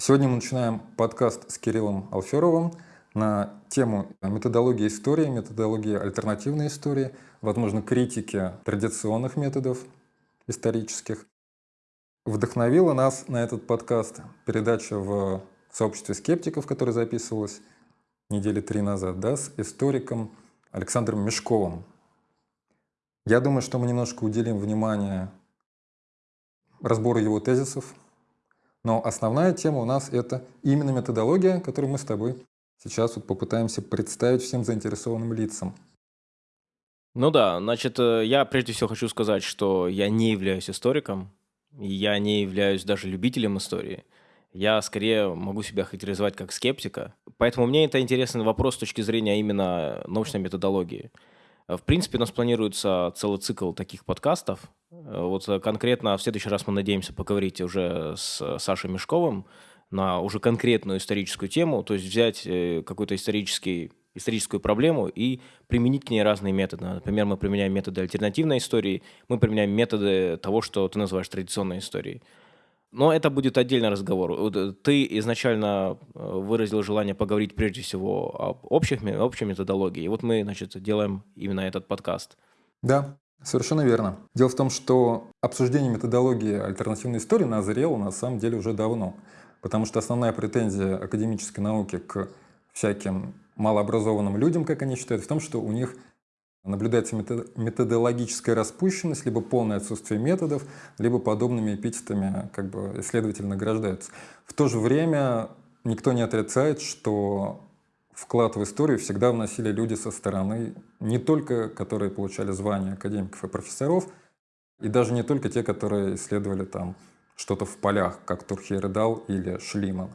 Сегодня мы начинаем подкаст с Кириллом Алферовым на тему методологии истории, методологии альтернативной истории, возможно, критики традиционных методов исторических. Вдохновила нас на этот подкаст передача в сообществе скептиков, которая записывалась недели три назад, да, с историком Александром Мешковым. Я думаю, что мы немножко уделим внимание разбору его тезисов, но основная тема у нас это именно методология, которую мы с тобой сейчас вот попытаемся представить всем заинтересованным лицам. Ну да, значит, э, я прежде всего хочу сказать, что я не являюсь историком, я не являюсь даже любителем истории. Я скорее могу себя характеризовать как скептика. Поэтому мне это интересный вопрос с точки зрения именно научной методологии. В принципе, у нас планируется целый цикл таких подкастов. Вот конкретно в следующий раз мы надеемся поговорить уже с Сашей Мешковым на уже конкретную историческую тему, то есть взять э, какую-то исторический, историческую проблему и применить к ней разные методы. Например, мы применяем методы альтернативной истории, мы применяем методы того, что ты называешь традиционной историей. Но это будет отдельный разговор. Э, ты изначально э, выразил желание поговорить прежде всего об общих, общей методологии. И вот мы, значит, делаем именно этот подкаст. Да, совершенно верно. Дело в том, что обсуждение методологии альтернативной истории назрело на самом деле уже давно. Потому что основная претензия академической науки к всяким малообразованным людям, как они считают, в том, что у них наблюдается методологическая распущенность, либо полное отсутствие методов, либо подобными эпитетами как бы исследователи награждаются. В то же время никто не отрицает, что вклад в историю всегда вносили люди со стороны, не только которые получали звания академиков и профессоров, и даже не только те, которые исследовали там что-то в полях, как Турхейредал или Шлиман.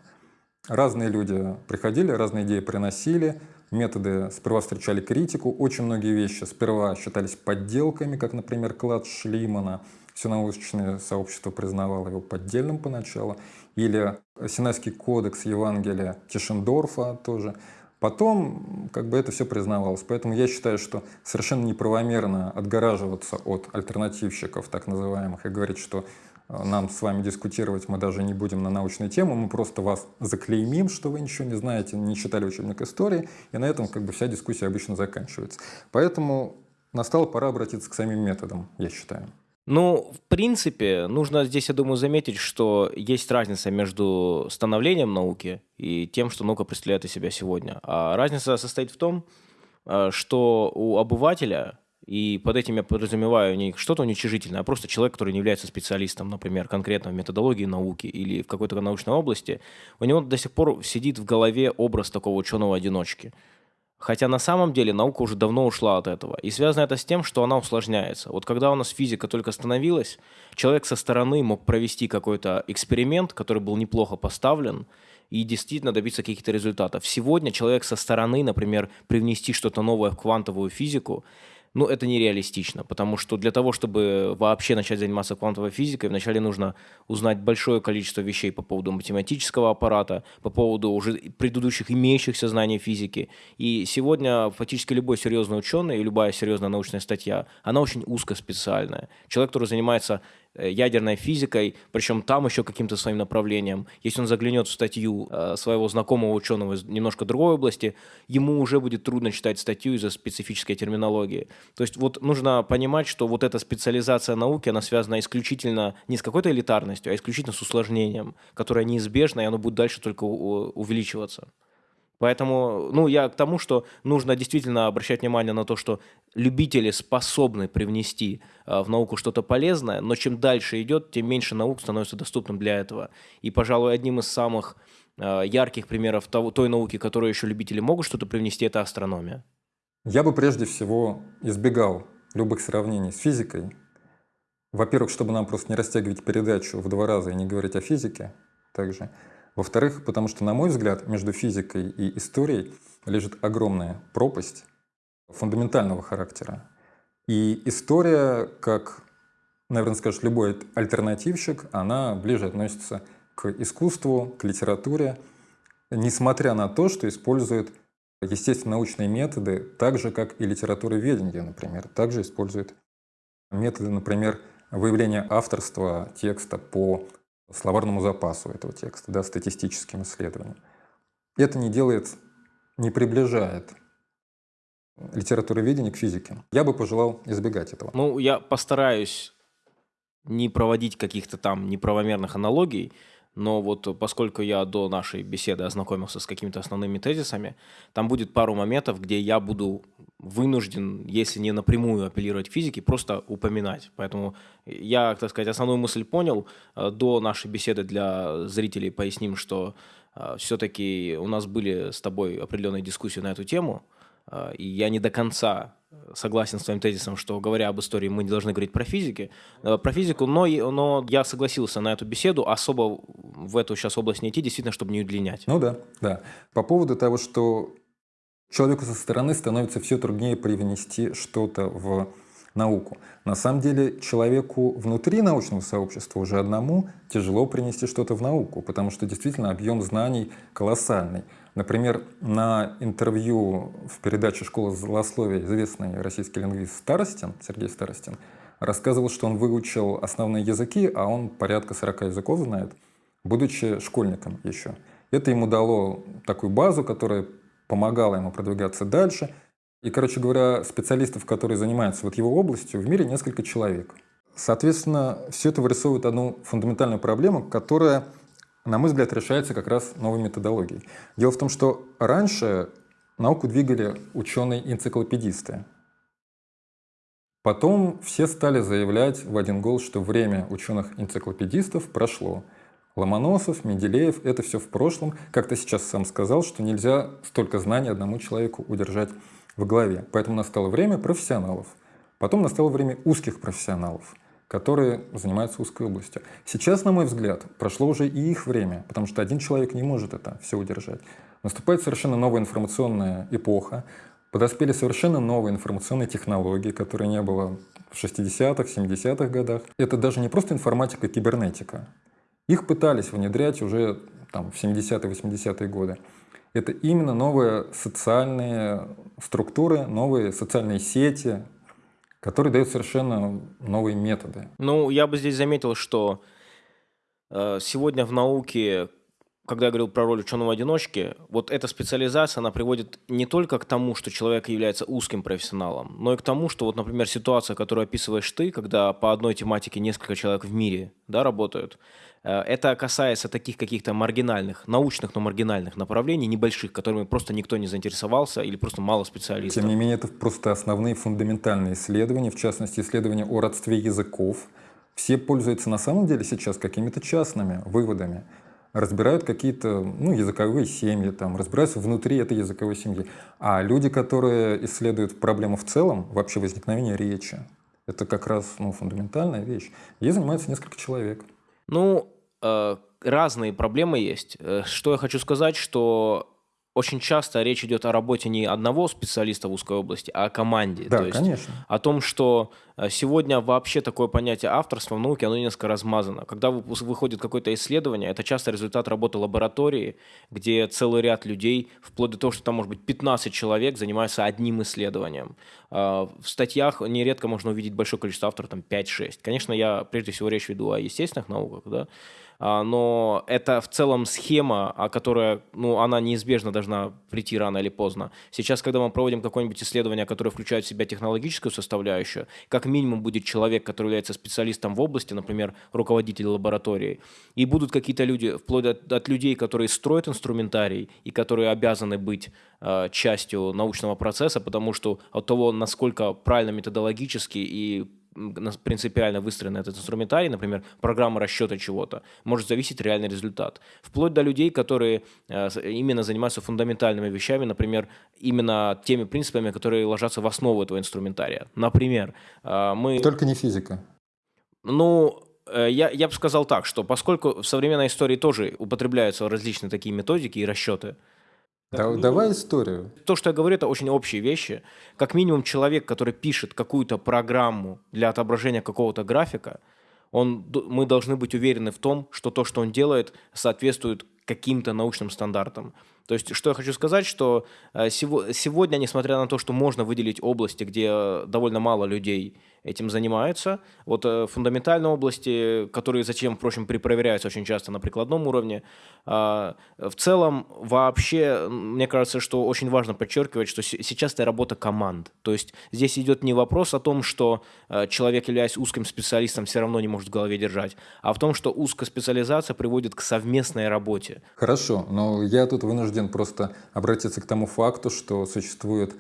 Разные люди приходили, разные идеи приносили, методы сперва встречали критику, очень многие вещи сперва считались подделками, как, например, клад Шлимана. Все научное сообщество признавало его поддельным поначалу. Или Синайский кодекс Евангелия Тишендорфа тоже. Потом как бы это все признавалось. Поэтому я считаю, что совершенно неправомерно отгораживаться от альтернативщиков, так называемых, и говорить, что нам с вами дискутировать мы даже не будем на научную тему, мы просто вас заклеймим, что вы ничего не знаете, не читали учебник истории, и на этом как бы вся дискуссия обычно заканчивается. Поэтому настала пора обратиться к самим методам, я считаю. Ну, в принципе, нужно здесь, я думаю, заметить, что есть разница между становлением науки и тем, что наука представляет из себя сегодня. А разница состоит в том, э, что у обывателя и под этим я подразумеваю не что-то уничижительное, а просто человек, который не является специалистом, например, конкретно в методологии науки или в какой-то научной области, у него до сих пор сидит в голове образ такого ученого-одиночки. Хотя на самом деле наука уже давно ушла от этого. И связано это с тем, что она усложняется. Вот когда у нас физика только становилась, человек со стороны мог провести какой-то эксперимент, который был неплохо поставлен, и действительно добиться каких-то результатов. Сегодня человек со стороны, например, привнести что-то новое в квантовую физику, ну, это нереалистично, потому что для того, чтобы вообще начать заниматься квантовой физикой, вначале нужно узнать большое количество вещей по поводу математического аппарата, по поводу уже предыдущих имеющихся знаний физики. И сегодня фактически любой серьезный ученый и любая серьезная научная статья, она очень узкоспециальная. Человек, который занимается ядерной физикой, причем там еще каким-то своим направлением. Если он заглянет в статью э, своего знакомого ученого из немножко другой области, ему уже будет трудно читать статью из-за специфической терминологии. То есть вот нужно понимать, что вот эта специализация науки, она связана исключительно не с какой-то элитарностью, а исключительно с усложнением, которое неизбежно, и оно будет дальше только увеличиваться. Поэтому, ну, я к тому, что нужно действительно обращать внимание на то, что любители способны привнести э, в науку что-то полезное, но чем дальше идет, тем меньше наук становится доступным для этого. И, пожалуй, одним из самых э, ярких примеров того, той науки, которую еще любители могут что-то привнести, это астрономия. Я бы прежде всего избегал любых сравнений с физикой. Во-первых, чтобы нам просто не растягивать передачу в два раза и не говорить о физике также – во-вторых, потому что, на мой взгляд, между физикой и историей лежит огромная пропасть фундаментального характера. И история, как, наверное, скажет любой альтернативщик, она ближе относится к искусству, к литературе, несмотря на то, что использует естественно-научные методы, так же, как и литературоведение, например, также использует методы, например, выявления авторства текста по словарному запасу этого текста, да, статистическим исследованиям. Это не делает, не приближает литературоведение к физике. Я бы пожелал избегать этого. Ну, я постараюсь не проводить каких-то там неправомерных аналогий, но вот поскольку я до нашей беседы ознакомился с какими-то основными тезисами, там будет пару моментов, где я буду вынужден, если не напрямую апеллировать к физике, просто упоминать. Поэтому я, так сказать, основную мысль понял. Э, до нашей беседы для зрителей поясним, что э, все-таки у нас были с тобой определенные дискуссии на эту тему, э, и я не до конца согласен с твоим тезисом, что говоря об истории, мы не должны говорить про физики, э, про физику, но, но я согласился на эту беседу, особо в эту сейчас область не идти, действительно, чтобы не удлинять. Ну да, да. По поводу того, что человеку со стороны становится все труднее привнести что-то в науку. На самом деле человеку внутри научного сообщества уже одному тяжело принести что-то в науку, потому что действительно объем знаний колоссальный. Например, на интервью в передаче «Школа злословия» известный российский лингвист Старостин, Сергей Старостин, рассказывал, что он выучил основные языки, а он порядка 40 языков знает, будучи школьником еще. Это ему дало такую базу, которая помогала ему продвигаться дальше. И, короче говоря, специалистов, которые занимаются вот его областью, в мире несколько человек. Соответственно, все это вырисовывает одну фундаментальную проблему, которая на мой взгляд, решается как раз новой методологией. Дело в том, что раньше науку двигали ученые-энциклопедисты. Потом все стали заявлять в один голос, что время ученых-энциклопедистов прошло. Ломоносов, Менделеев — это все в прошлом. Как ты сейчас сам сказал, что нельзя столько знаний одному человеку удержать в голове. Поэтому настало время профессионалов. Потом настало время узких профессионалов которые занимаются узкой областью. Сейчас, на мой взгляд, прошло уже и их время, потому что один человек не может это все удержать. Наступает совершенно новая информационная эпоха, подоспели совершенно новые информационные технологии, которые не было в 60-х, 70-х годах. Это даже не просто информатика, кибернетика. Их пытались внедрять уже там, в 70-е, 80-е годы. Это именно новые социальные структуры, новые социальные сети, который дает совершенно новые методы. Ну, я бы здесь заметил, что э, сегодня в науке, когда я говорил про роль ученого-одиночки, вот эта специализация, она приводит не только к тому, что человек является узким профессионалом, но и к тому, что вот, например, ситуация, которую описываешь ты, когда по одной тематике несколько человек в мире да, работают, это касается таких каких-то маргинальных, научных, но маргинальных направлений, небольших, которыми просто никто не заинтересовался или просто мало специалистов. Тем не менее, это просто основные фундаментальные исследования, в частности, исследования о родстве языков. Все пользуются на самом деле сейчас какими-то частными выводами разбирают какие-то ну, языковые семьи, там, разбираются внутри этой языковой семьи. А люди, которые исследуют проблему в целом, вообще возникновение речи, это как раз ну, фундаментальная вещь. Ей занимается несколько человек. Ну, э, разные проблемы есть. Э, что я хочу сказать, что очень часто речь идет о работе не одного специалиста в узкой области, а о команде. Да, То есть конечно. О том, что э, сегодня вообще такое понятие авторства в науке, оно несколько размазано. Когда выходит какое-то исследование, это часто результат работы лаборатории, где целый ряд людей, вплоть до того, что там может быть 15 человек, занимаются одним исследованием. Э, в статьях нередко можно увидеть большое количество авторов, там 5-6. Конечно, я прежде всего речь веду о естественных науках, да, а, но это в целом схема, которая, ну, она неизбежно должна прийти рано или поздно. Сейчас, когда мы проводим какое-нибудь исследование, которое включает в себя технологическую составляющую, как минимум будет человек, который является специалистом в области, например, руководитель лаборатории, и будут какие-то люди, вплоть от, от людей, которые строят инструментарий и которые обязаны быть э, частью научного процесса, потому что от того, насколько правильно методологически и принципиально выстроен этот инструментарий, например, программа расчета чего-то, может зависеть реальный результат. Вплоть до людей, которые э, именно занимаются фундаментальными вещами, например, именно теми принципами, которые ложатся в основу этого инструментария. Например, э, мы... Только не физика. Ну, э, я, я бы сказал так, что поскольку в современной истории тоже употребляются различные такие методики и расчеты, да, минимум, давай историю. То, что я говорю, это очень общие вещи. Как минимум человек, который пишет какую-то программу для отображения какого-то графика, он, мы должны быть уверены в том, что то, что он делает, соответствует каким-то научным стандартам. То есть, что я хочу сказать, что э, сегодня, несмотря на то, что можно выделить области, где довольно мало людей этим занимаются. Вот э, фундаментальные области, которые затем, впрочем, перепроверяются очень часто на прикладном уровне. Э, в целом, вообще, мне кажется, что очень важно подчеркивать, что сейчас это работа команд. То есть здесь идет не вопрос о том, что э, человек, являясь узким специалистом, все равно не может в голове держать, а в том, что узкая специализация приводит к совместной работе. Хорошо, но я тут вынужден просто обратиться к тому факту, что существует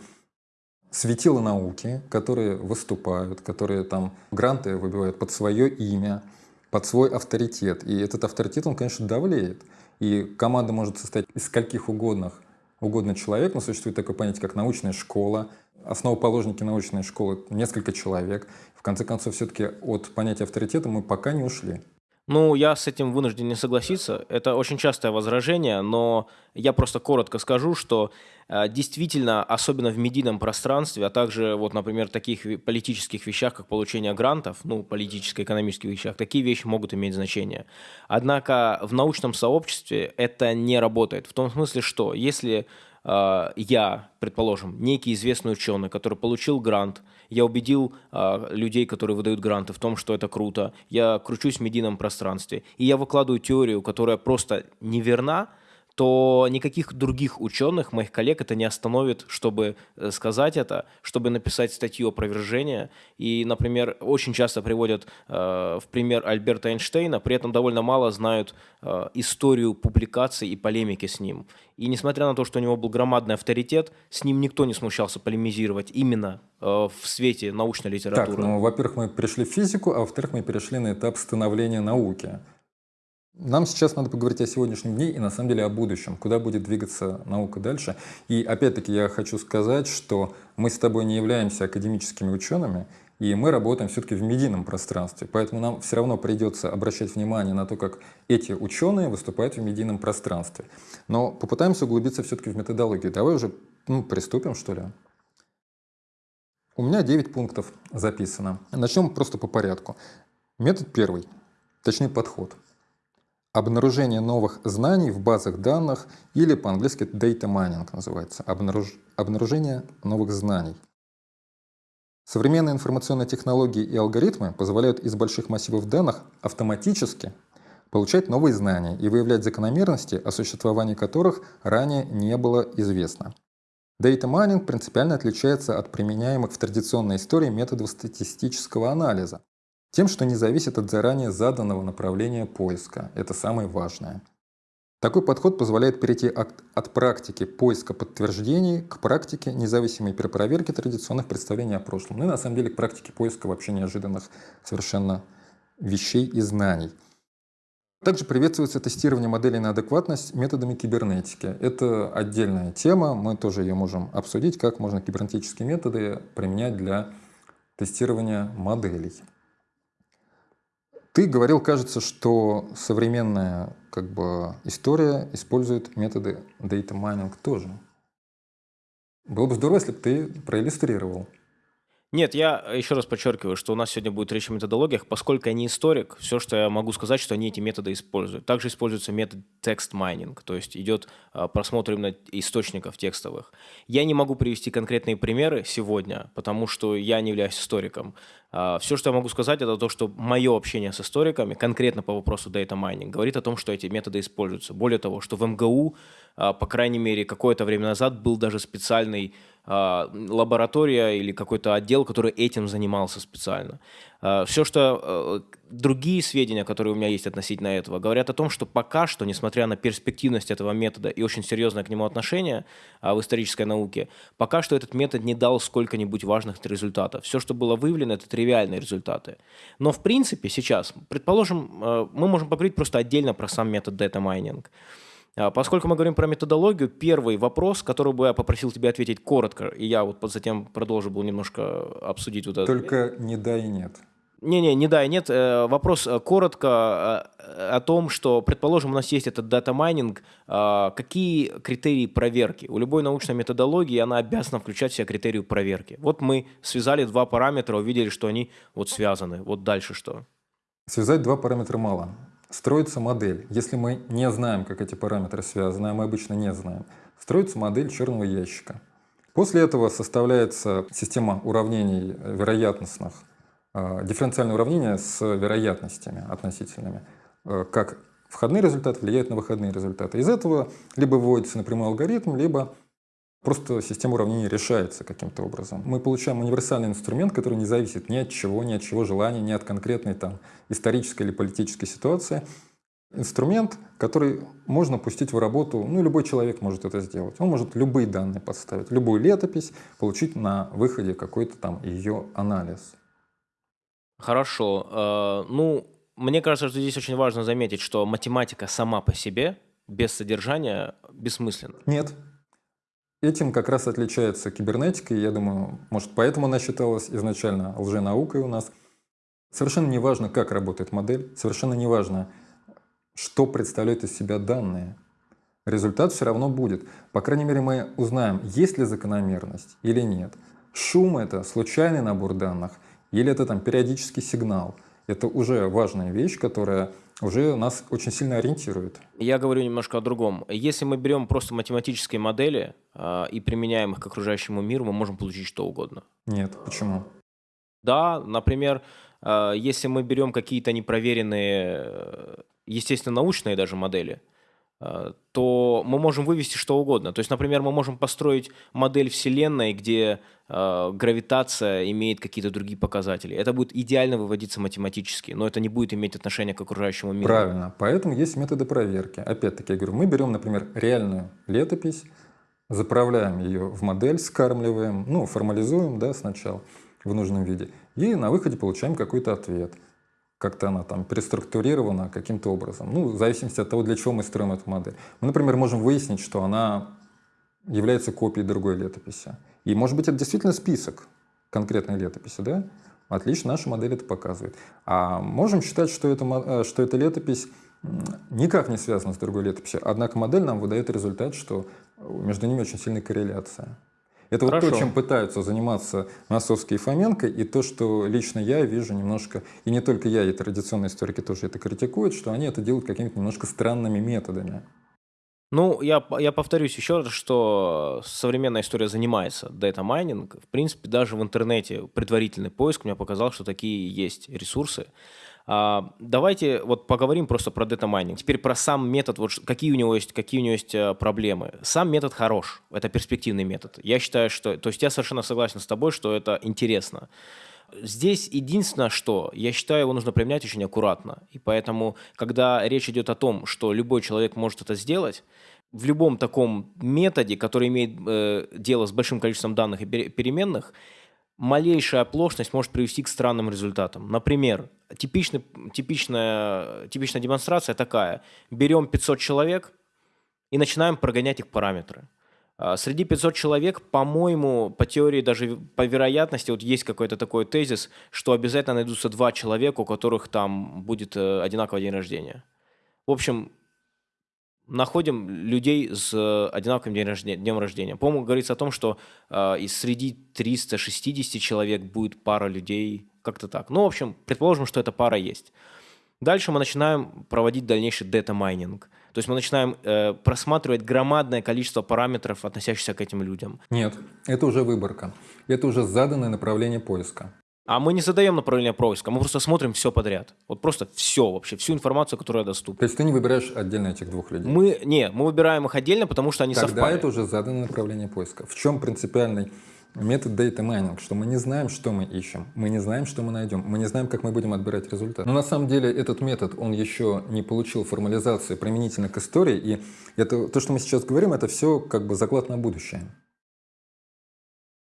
светила науки, которые выступают, которые там гранты выбивают под свое имя, под свой авторитет. И этот авторитет, он, конечно, давлеет. И команда может состоять из скольких угодных, угодно человек, но существует такое понятие, как научная школа. Основоположники научной школы — несколько человек. В конце концов, все-таки от понятия авторитета мы пока не ушли. Ну, я с этим вынужден не согласиться. Это очень частое возражение, но я просто коротко скажу, что э, действительно, особенно в медийном пространстве, а также, вот, например, таких политических вещах, как получение грантов, ну, политическо-экономических вещах, такие вещи могут иметь значение. Однако в научном сообществе это не работает. В том смысле, что если э, я, предположим, некий известный ученый, который получил грант, я убедил э, людей, которые выдают гранты, в том, что это круто, я кручусь в медийном пространстве, и я выкладываю теорию, которая просто неверна, то никаких других ученых, моих коллег, это не остановит, чтобы э, сказать это, чтобы написать статью опровержения. И, например, очень часто приводят э, в пример Альберта Эйнштейна, при этом довольно мало знают э, историю публикаций и полемики с ним. И несмотря на то, что у него был громадный авторитет, с ним никто не смущался полемизировать именно э, в свете научной литературы. Так, ну, во-первых, мы пришли в физику, а во-вторых, мы перешли на этап становления науки. Нам сейчас надо поговорить о сегодняшнем дне и на самом деле о будущем, куда будет двигаться наука дальше. И опять-таки я хочу сказать, что мы с тобой не являемся академическими учеными, и мы работаем все-таки в медийном пространстве. Поэтому нам все равно придется обращать внимание на то, как эти ученые выступают в медийном пространстве. Но попытаемся углубиться все-таки в методологию. Давай уже ну, приступим, что ли. У меня 9 пунктов записано. Начнем просто по порядку. Метод первый, точнее подход – обнаружение новых знаний в базах данных или по-английски data mining называется, обнаруж... обнаружение новых знаний. Современные информационные технологии и алгоритмы позволяют из больших массивов данных автоматически получать новые знания и выявлять закономерности, о существовании которых ранее не было известно. Data mining принципиально отличается от применяемых в традиционной истории методов статистического анализа. Тем, что не зависит от заранее заданного направления поиска. Это самое важное. Такой подход позволяет перейти от, от практики поиска подтверждений к практике независимой перепроверки традиционных представлений о прошлом. Ну и на самом деле к практике поиска вообще неожиданных совершенно вещей и знаний. Также приветствуется тестирование моделей на адекватность методами кибернетики. Это отдельная тема, мы тоже ее можем обсудить, как можно кибернетические методы применять для тестирования моделей. Ты говорил, кажется, что современная как бы, история использует методы data mining тоже. Было бы здорово, если бы ты проиллюстрировал. Нет, я еще раз подчеркиваю, что у нас сегодня будет речь о методологиях, поскольку я не историк, все, что я могу сказать, что они эти методы используют. Также используется метод mining, то есть идет а, просмотр именно источников текстовых. Я не могу привести конкретные примеры сегодня, потому что я не являюсь историком. А, все, что я могу сказать, это то, что мое общение с историками, конкретно по вопросу data mining, говорит о том, что эти методы используются. Более того, что в МГУ, а, по крайней мере, какое-то время назад был даже специальный лаборатория или какой-то отдел, который этим занимался специально. А, Все, что э, другие сведения, которые у меня есть относительно этого, говорят о том, что пока что, несмотря на перспективность этого метода и очень серьезное к нему отношение а, в исторической науке, пока что этот метод не дал сколько-нибудь важных результатов. Все, что было выявлено, это тривиальные результаты. Но в принципе сейчас, предположим, э, мы можем поговорить просто отдельно про сам метод. А, поскольку мы говорим про методологию, первый вопрос, который бы я попросил тебя ответить коротко, и я вот затем продолжу был немножко обсудить вот это. Только не да и нет. Не-не, не да и нет. Э, вопрос э, коротко э, о том, что, предположим, у нас есть этот data mining, какие критерии проверки? У любой научной методологии она обязана включать в себя критерии проверки. Вот мы связали два параметра, увидели, что они вот связаны. Вот дальше что? Связать два параметра мало строится модель. Если мы не знаем, как эти параметры связаны, а мы обычно не знаем, строится модель черного ящика. После этого составляется система уравнений вероятностных э, дифференциальное уравнение с вероятностями относительными, э, как входные результаты влияют на выходные результаты. Из этого либо выводится напрямую алгоритм, либо просто система уравнений решается каким-то образом. Мы получаем универсальный инструмент, который не зависит ни от чего, ни от чего желания, ни от конкретной там, исторической или политической ситуации. Инструмент, который можно пустить в работу, ну, любой человек может это сделать. Он может любые данные подставить, любую летопись, получить на выходе какой-то там ее анализ. Хорошо. Э, ну, мне кажется, что здесь очень важно заметить, что математика сама по себе, без содержания, бессмысленна. Нет. Этим как раз отличается кибернетика, и я думаю, может, поэтому она считалась изначально лженаукой у нас. Совершенно не важно, как работает модель, совершенно не важно, что представляют из себя данные. Результат все равно будет. По крайней мере, мы узнаем, есть ли закономерность или нет. Шум — это случайный набор данных, или это там периодический сигнал — это уже важная вещь, которая уже нас очень сильно ориентирует. Я говорю немножко о другом. Если мы берем просто математические модели э, и применяем их к окружающему миру, мы можем получить что угодно. Нет, почему? Да, например, э, если мы берем какие-то непроверенные, э, естественно, научные даже модели, то мы можем вывести что угодно. То есть, например, мы можем построить модель Вселенной, где э, гравитация имеет какие-то другие показатели. Это будет идеально выводиться математически, но это не будет иметь отношения к окружающему миру. Правильно. Поэтому есть методы проверки. Опять-таки, я говорю, мы берем, например, реальную летопись, заправляем ее в модель, скармливаем, ну, формализуем да, сначала в нужном виде, и на выходе получаем какой-то ответ как-то она там переструктурирована каким-то образом. Ну, в зависимости от того, для чего мы строим эту модель. Мы, например, можем выяснить, что она является копией другой летописи. И, может быть, это действительно список конкретной летописи, да? Отлично, наша модель это показывает. А можем считать, что, это, э, что эта летопись никак не связана с другой летописью. Однако модель нам выдает результат, что между ними очень сильная корреляция. Это Хорошо. вот то, чем пытаются заниматься Носовский и Фоменко, и то, что лично я вижу немножко, и не только я, и традиционные историки тоже это критикуют, что они это делают какими-то немножко странными методами. Ну, я, я повторюсь еще раз, что современная история занимается data mining. В принципе, даже в интернете предварительный поиск мне показал, что такие есть ресурсы. А, давайте вот поговорим просто про дата майнинг. Теперь про сам метод, вот какие у него есть, какие у него есть э, проблемы. Сам метод хорош, это перспективный метод. Я считаю, что, то есть я совершенно согласен с тобой, что это интересно. Здесь единственное, что я считаю, его нужно применять очень аккуратно. И поэтому, когда речь идет о том, что любой человек может это сделать, в любом таком методе, который имеет э, дело с большим количеством данных и переменных, малейшая оплошность может привести к странным результатам. Например, типичный, типичная, типичная демонстрация такая. Берем 500 человек и начинаем прогонять их параметры. А, среди 500 человек, по-моему, по теории, даже по вероятности, вот есть какой-то такой тезис, что обязательно найдутся два человека, у которых там будет э, одинаковый день рождения. В общем, находим людей с э, одинаковым днем рождения. Днем рождения. По-моему, говорится о том, что э, из среди 360 человек будет пара людей, как-то так. Ну, в общем, предположим, что эта пара есть. Дальше мы начинаем проводить дальнейший data mining. То есть мы начинаем э, просматривать громадное количество параметров, относящихся к этим людям. Нет, это уже выборка. Это уже заданное направление поиска. А мы не задаем направление поиска, мы просто смотрим все подряд. Вот просто все вообще, всю информацию, которая доступна. То есть ты не выбираешь отдельно этих двух людей? Мы, не, мы выбираем их отдельно, потому что они Тогда совпали. это уже заданное направление поиска. В чем принципиальный метод data mining, что мы не знаем, что мы ищем, мы не знаем, что мы найдем, мы не знаем, как мы будем отбирать результат. Но на самом деле этот метод, он еще не получил формализации применительно к истории, и это, то, что мы сейчас говорим, это все как бы заклад на будущее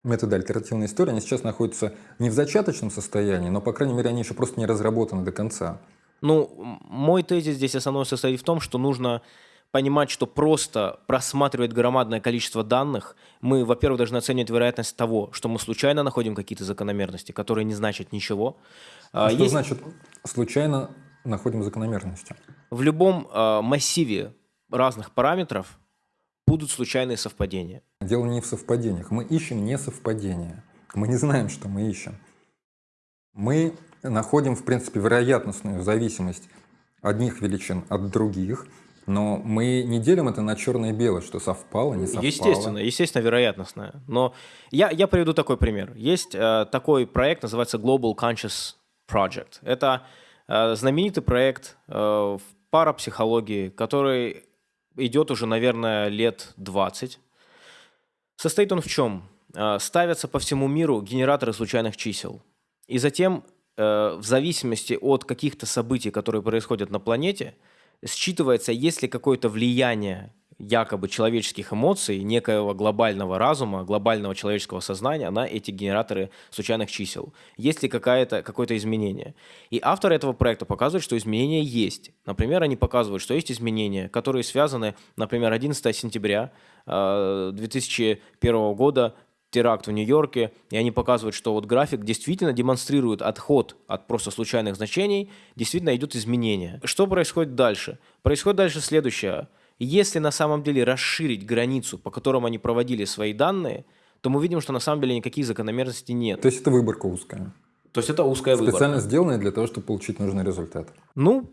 методы альтернативной истории, они сейчас находятся не в зачаточном состоянии, но, по крайней мере, они еще просто не разработаны до конца. Ну, мой тезис здесь основной состоит в том, что нужно понимать, что просто просматривать громадное количество данных, мы, во-первых, должны оценивать вероятность того, что мы случайно находим какие-то закономерности, которые не значат ничего. А, что Есть... значит случайно находим закономерности? В любом э, массиве разных параметров будут случайные совпадения. Дело не в совпадениях. Мы ищем не совпадения. Мы не знаем, что мы ищем. Мы находим, в принципе, вероятностную зависимость одних величин от других. Но мы не делим это на черное и белое, что совпало, не совпало. Естественно, естественно, вероятностное. Но я, я приведу такой пример. Есть э, такой проект, называется Global Conscious Project. Это э, знаменитый проект э, в парапсихологии, который идет уже, наверное, лет 20. Состоит он в чем? Э, ставятся по всему миру генераторы случайных чисел. И затем, э, в зависимости от каких-то событий, которые происходят на планете, считывается, есть ли какое-то влияние якобы человеческих эмоций, некоего глобального разума, глобального человеческого сознания на эти генераторы случайных чисел. Есть ли какое-то какое изменение? И авторы этого проекта показывают, что изменения есть. Например, они показывают, что есть изменения, которые связаны, например, 11 сентября 2001 э, года теракт в Нью-Йорке, и они показывают, что вот график действительно демонстрирует отход от просто случайных значений, действительно идет изменение. Что происходит дальше? Происходит дальше следующее. Если на самом деле расширить границу, по которым они проводили свои данные, то мы видим, что на самом деле никаких закономерностей нет. То есть это выборка узкая. То есть это узкая Специально выборка. Специально сделанная для того, чтобы получить нужный результат. Ну,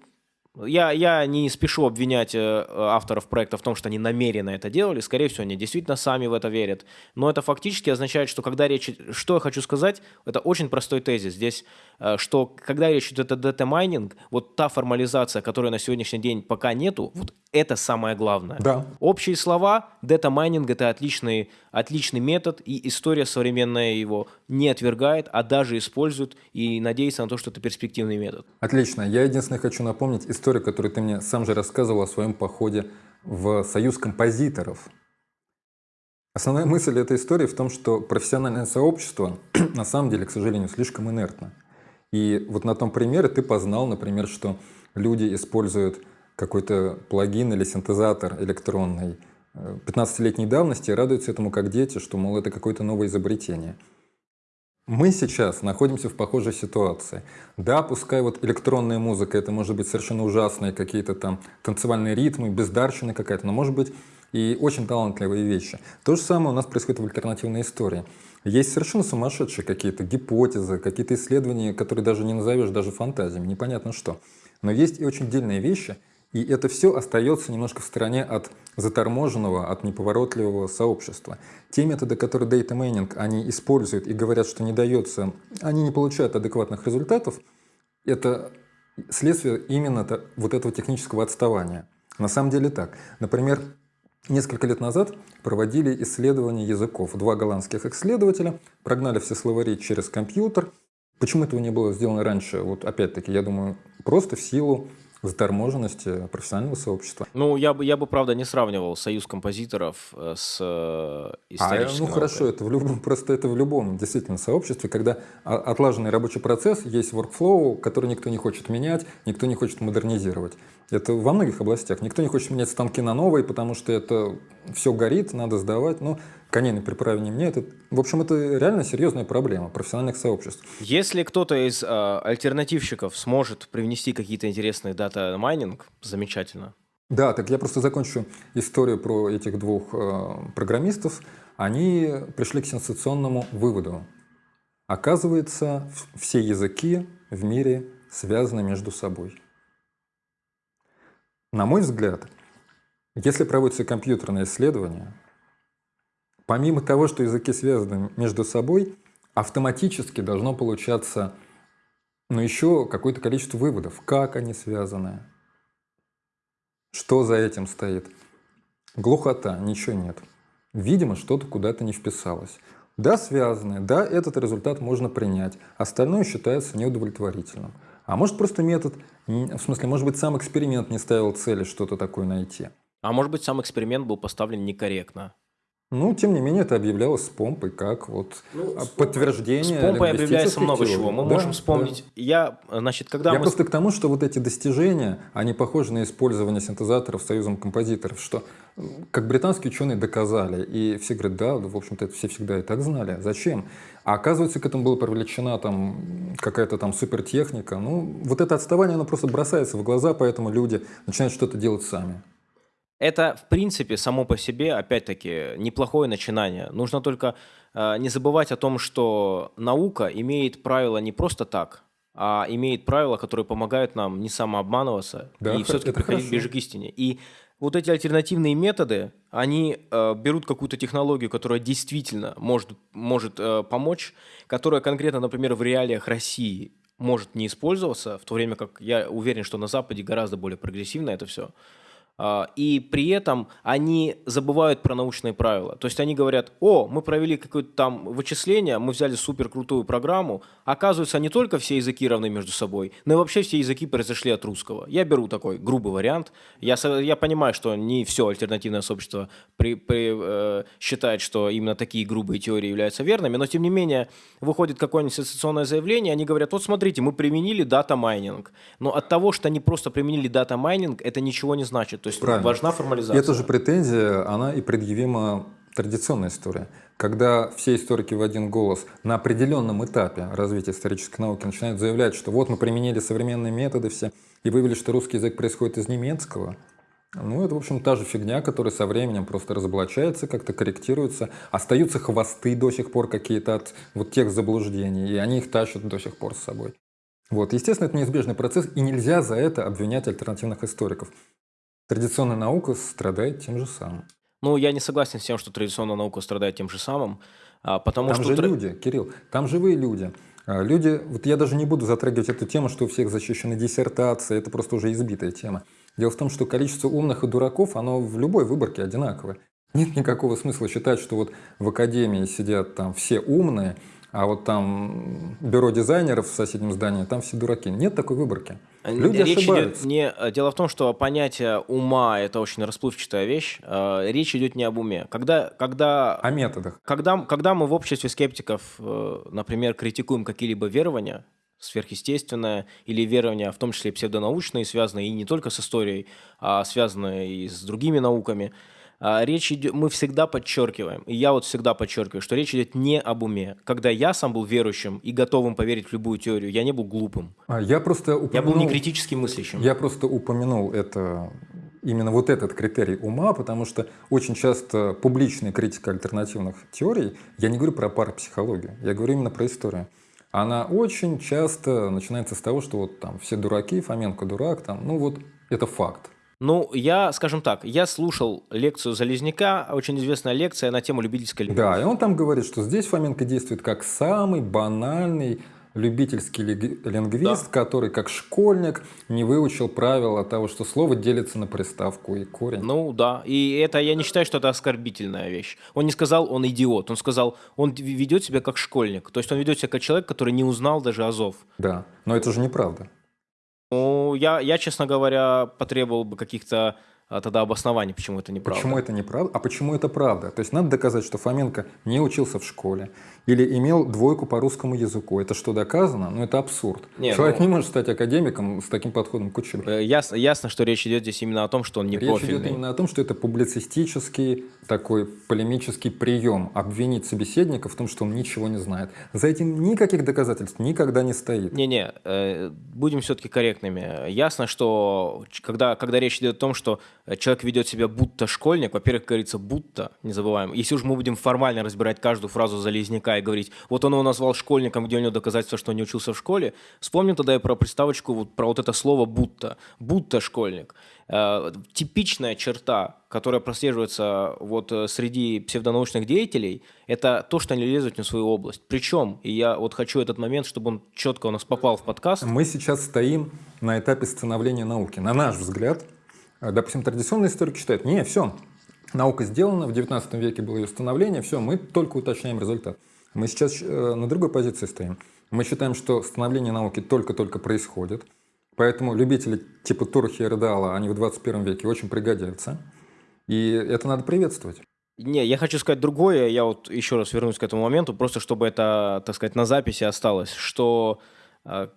я, я не спешу обвинять э, авторов проекта в том, что они намеренно это делали. Скорее всего, они действительно сами в это верят. Но это фактически означает, что когда речь... Что я хочу сказать, это очень простой тезис. Здесь, э, что когда речь идет о data mining, вот та формализация, которой на сегодняшний день пока нету, вот это самое главное. Да. Общие слова, data mining – это отличный, отличный метод, и история современная его не отвергает, а даже использует и надеется на то, что это перспективный метод. Отлично. Я единственное хочу напомнить историю, которую ты мне сам же рассказывал о своем походе в Союз композиторов. Основная мысль этой истории в том, что профессиональное сообщество на самом деле, к сожалению, слишком инертно. И вот на том примере ты познал, например, что люди используют какой-то плагин или синтезатор электронный 15-летней э, давности и радуются этому как дети, что, мол, это какое-то новое изобретение. Мы сейчас находимся в похожей ситуации. Да, пускай вот электронная музыка, это может быть совершенно ужасные какие-то там танцевальные ритмы, бездарщина какая-то, но может быть и очень талантливые вещи. То же самое у нас происходит в альтернативной истории. Есть совершенно сумасшедшие какие-то гипотезы, какие-то исследования, которые даже не назовешь даже фантазиями, непонятно что. Но есть и очень дельные вещи, и это все остается немножко в стороне от заторможенного, от неповоротливого сообщества. Те методы, которые Data Mining они используют и говорят, что не дается, они не получают адекватных результатов, это следствие именно вот этого технического отставания. На самом деле так. Например, несколько лет назад проводили исследования языков. Два голландских исследователя прогнали все словари через компьютер. Почему этого не было сделано раньше? Вот опять-таки, я думаю, просто в силу заторможенности профессионального сообщества. Ну, я бы, я бы, правда, не сравнивал союз композиторов э, с историческим. Э, а, ну, хорошо, это в любом, просто это в любом действительно сообществе, когда отлаженный рабочий процесс, есть workflow, который никто не хочет менять, никто не хочет модернизировать. Это во многих областях. Никто не хочет менять станки на новые, потому что это все горит, надо сдавать. Ну, коней на переправе не меняют. Это, в общем, это реально серьезная проблема профессиональных сообществ. Если кто-то из э, альтернативщиков сможет привнести какие-то интересные data mining, замечательно. Да, так я просто закончу историю про этих двух э, программистов. Они пришли к сенсационному выводу. Оказывается, все языки в мире связаны между собой. На мой взгляд, если проводится компьютерное исследование, помимо того, что языки связаны между собой, автоматически должно получаться ну, еще какое-то количество выводов, как они связаны, что за этим стоит. Глухота, ничего нет. Видимо, что-то куда-то не вписалось. Да, связаны, да, этот результат можно принять, остальное считается неудовлетворительным. А может просто метод, в смысле, может быть сам эксперимент не ставил цели что-то такое найти. А может быть сам эксперимент был поставлен некорректно. Ну, тем не менее, это объявлялось с помпой как вот ну, подтверждение. С помпой объявляется много чего. Мы да, можем вспомнить. Да. Я, значит, когда Я мы... просто к тому, что вот эти достижения, они похожи на использование синтезаторов союзом композиторов, что как британские ученые доказали, и все говорят, да, в общем-то, это все всегда и так знали. Зачем? А оказывается, к этому была привлечена там какая-то там супертехника. Ну, вот это отставание, оно просто бросается в глаза, поэтому люди начинают что-то делать сами. Это, в принципе, само по себе, опять-таки, неплохое начинание. Нужно только э, не забывать о том, что наука имеет правила не просто так, а имеет правила, которые помогают нам не самообманываться да, и все-таки приходить хорошо. ближе к истине. И вот эти альтернативные методы, они э, берут какую-то технологию, которая действительно может, может э, помочь, которая конкретно, например, в реалиях России может не использоваться, в то время как я уверен, что на Западе гораздо более прогрессивно это все. А, и при этом они забывают про научные правила. То есть они говорят, о, мы провели какое-то там вычисление, мы взяли супер крутую программу, оказывается, не только все языки равны между собой, но и вообще все языки произошли от русского. Я беру такой грубый вариант. Я, я понимаю, что не все альтернативное сообщество при, при, э, считает, что именно такие грубые теории являются верными, но тем не менее выходит какое-нибудь сенсационное заявление, они говорят, вот смотрите, мы применили data mining. Но от того, что они просто применили data mining, это ничего не значит. То есть Правильно. важна формализация. Эта же претензия, она и предъявима традиционной истории. Когда все историки в один голос на определенном этапе развития исторической науки начинают заявлять, что вот мы применили современные методы все и выявили, что русский язык происходит из немецкого, ну, это, в общем, та же фигня, которая со временем просто разоблачается, как-то корректируется. Остаются хвосты до сих пор какие-то от вот тех заблуждений, и они их тащат до сих пор с собой. Вот, естественно, это неизбежный процесс, и нельзя за это обвинять альтернативных историков. Традиционная наука страдает тем же самым. Ну, я не согласен с тем, что традиционная наука страдает тем же самым, а, потому там что... же люди, Кирилл, там живые люди. А, люди, вот я даже не буду затрагивать эту тему, что у всех защищены диссертации, это просто уже избитая тема. Дело в том, что количество умных и дураков, оно в любой выборке одинаковое. Нет никакого смысла считать, что вот в академии сидят там все умные, а вот там бюро дизайнеров в соседнем здании, там все дураки. Нет такой выборки. Люди Речь ошибаются. идет не... э, Дело в том, что понятие ума – это очень расплывчатая вещь. Э, Речь идет не об уме. Когда, когда, О методах. когда, когда мы в обществе скептиков, э, например, критикуем какие-либо верования, сверхъестественное или верования, в том числе псевдонаучные, связанные и не только с историей, а связанные и с другими науками – речь идет, мы всегда подчеркиваем, и я вот всегда подчеркиваю, что речь идет не об уме. Когда я сам был верующим и готовым поверить в любую теорию, я не был глупым. А я просто упомянул, Я был не критически мыслящим. Я просто упомянул это именно вот этот критерий ума, потому что очень часто публичная критика альтернативных теорий, я не говорю про парапсихологию, я говорю именно про историю. Она очень часто начинается с того, что вот там все дураки, Фоменко дурак, там, ну вот это факт. Ну, я, скажем так, я слушал лекцию Залезняка, очень известная лекция на тему любительской лингвистики. Да, и он там говорит, что здесь Фоменко действует как самый банальный любительский лингвист, да. который как школьник не выучил правила того, что слово делится на приставку и корень. Ну да, и это я не считаю, что это оскорбительная вещь. Он не сказал, он идиот, он сказал, он ведет себя как школьник. То есть он ведет себя как человек, который не узнал даже азов. Да, но это же неправда. Ну, я, я, честно говоря, потребовал бы каких-то а тогда обоснование, почему это неправда. Почему это неправда? А почему это правда? То есть надо доказать, что Фоменко не учился в школе или имел двойку по русскому языку. Это что, доказано? Ну, это абсурд. Не, Человек ну, не может стать академиком с таким подходом к учебе. Э, ясно, ясно, что речь идет здесь именно о том, что он не речь профильный. Речь идет именно о том, что это публицистический такой полемический прием. Обвинить собеседника в том, что он ничего не знает. За этим никаких доказательств никогда не стоит. Не-не, э, будем все-таки корректными. Ясно, что когда, когда речь идет о том, что человек ведет себя будто школьник, во-первых, говорится будто, не забываем. Если уж мы будем формально разбирать каждую фразу Залезняка и говорить, вот он его назвал школьником, где у него доказательство, что он не учился в школе, вспомним тогда и про приставочку, вот, про вот это слово будто, будто школьник. Э, типичная черта, которая прослеживается вот э, среди псевдонаучных деятелей, это то, что они лезут не в свою область. Причем, и я вот хочу этот момент, чтобы он четко у нас попал в подкаст. Мы сейчас стоим на этапе становления науки. На наш взгляд, а, допустим, традиционный историк считает, не, все, наука сделана, в 19 веке было ее становление, все, мы только уточняем результат. Мы сейчас э, на другой позиции стоим. Мы считаем, что становление науки только-только происходит, поэтому любители типа Турхи и Рыдала, они в 21 веке очень пригодятся, и это надо приветствовать. Не, я хочу сказать другое, я вот еще раз вернусь к этому моменту, просто чтобы это, так сказать, на записи осталось, что э,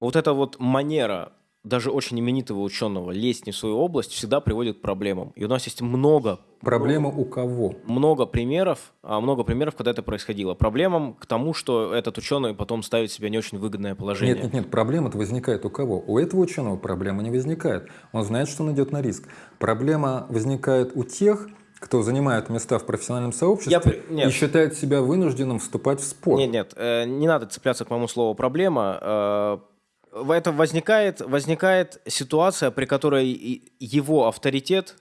вот эта вот манера даже очень именитого ученого лезть не в свою область всегда приводит к проблемам. И у нас есть много... Проблема у кого? Много примеров, а, много примеров, когда это происходило. Проблемам к тому, что этот ученый потом ставит себя не очень выгодное положение. Нет, нет, нет, проблема-то возникает у кого? У этого ученого проблема не возникает. Он знает, что он идет на риск. Проблема возникает у тех, кто занимает места в профессиональном сообществе Я... Нет. и считает себя вынужденным вступать в спор. Нет, нет, э, не надо цепляться к моему слову «проблема». Э, В этом возникает, возникает ситуация, при которой его авторитет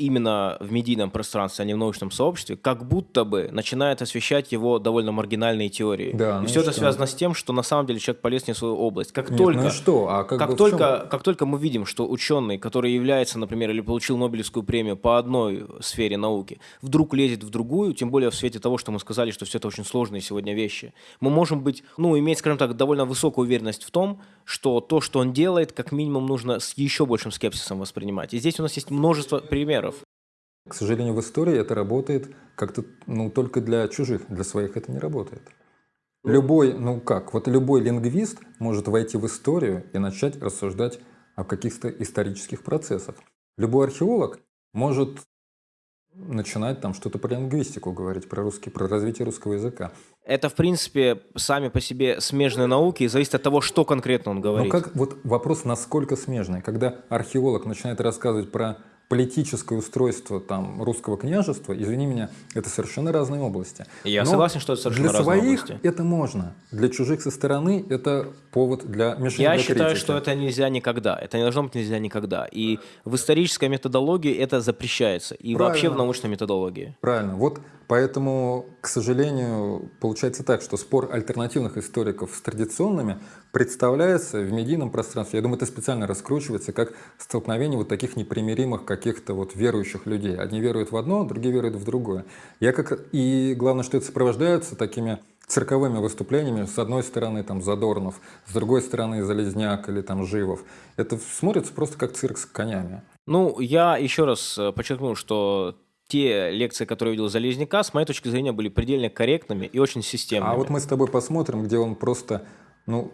именно в медийном пространстве, а не в научном сообществе, как будто бы начинает освещать его довольно маргинальные теории. Да, и ну все это связано с тем, что на самом деле человек полез не в свою область. Как Нет, только, ну что? А как, как, только, как только мы видим, что ученый, который является, например, или получил Нобелевскую премию по одной сфере науки, вдруг лезет в другую, тем более в свете того, что мы сказали, что все это очень сложные сегодня вещи, мы можем быть, ну, иметь, скажем так, довольно высокую уверенность в том, что то, что он делает, как минимум нужно с еще большим скепсисом воспринимать. И здесь у нас есть множество примеров. К сожалению, в истории это работает как-то ну, только для чужих, для своих это не работает. Любой, ну как, вот любой лингвист может войти в историю и начать рассуждать о каких-то исторических процессах. Любой археолог может начинать там что-то про лингвистику говорить, про русский, про развитие русского языка. Это, в принципе, сами по себе смежные науки, и зависит от того, что конкретно он говорит. Ну как, вот вопрос, насколько смежный. Когда археолог начинает рассказывать про политическое устройство там, русского княжества, извини меня, это совершенно разные области. Я Но согласен, что это совершенно для разные своих области. это можно, для чужих со стороны это повод для мишени Я для считаю, критики. что это нельзя никогда. Это не должно быть нельзя никогда. И в исторической методологии это запрещается. И Правильно. вообще в научной методологии. Правильно. Вот поэтому, к сожалению, получается так, что спор альтернативных историков с традиционными представляется в медийном пространстве. Я думаю, это специально раскручивается как столкновение вот таких непримиримых каких-то вот верующих людей. Одни веруют в одно, другие веруют в другое. Я как... И главное, что это сопровождается такими цирковыми выступлениями, с одной стороны там Задорнов, с другой стороны Залезняк или там Живов. Это смотрится просто как цирк с конями. Ну, я еще раз э, подчеркну, что те лекции, которые видел Залезняка, с моей точки зрения, были предельно корректными и очень системными. А вот мы с тобой посмотрим, где он просто, ну,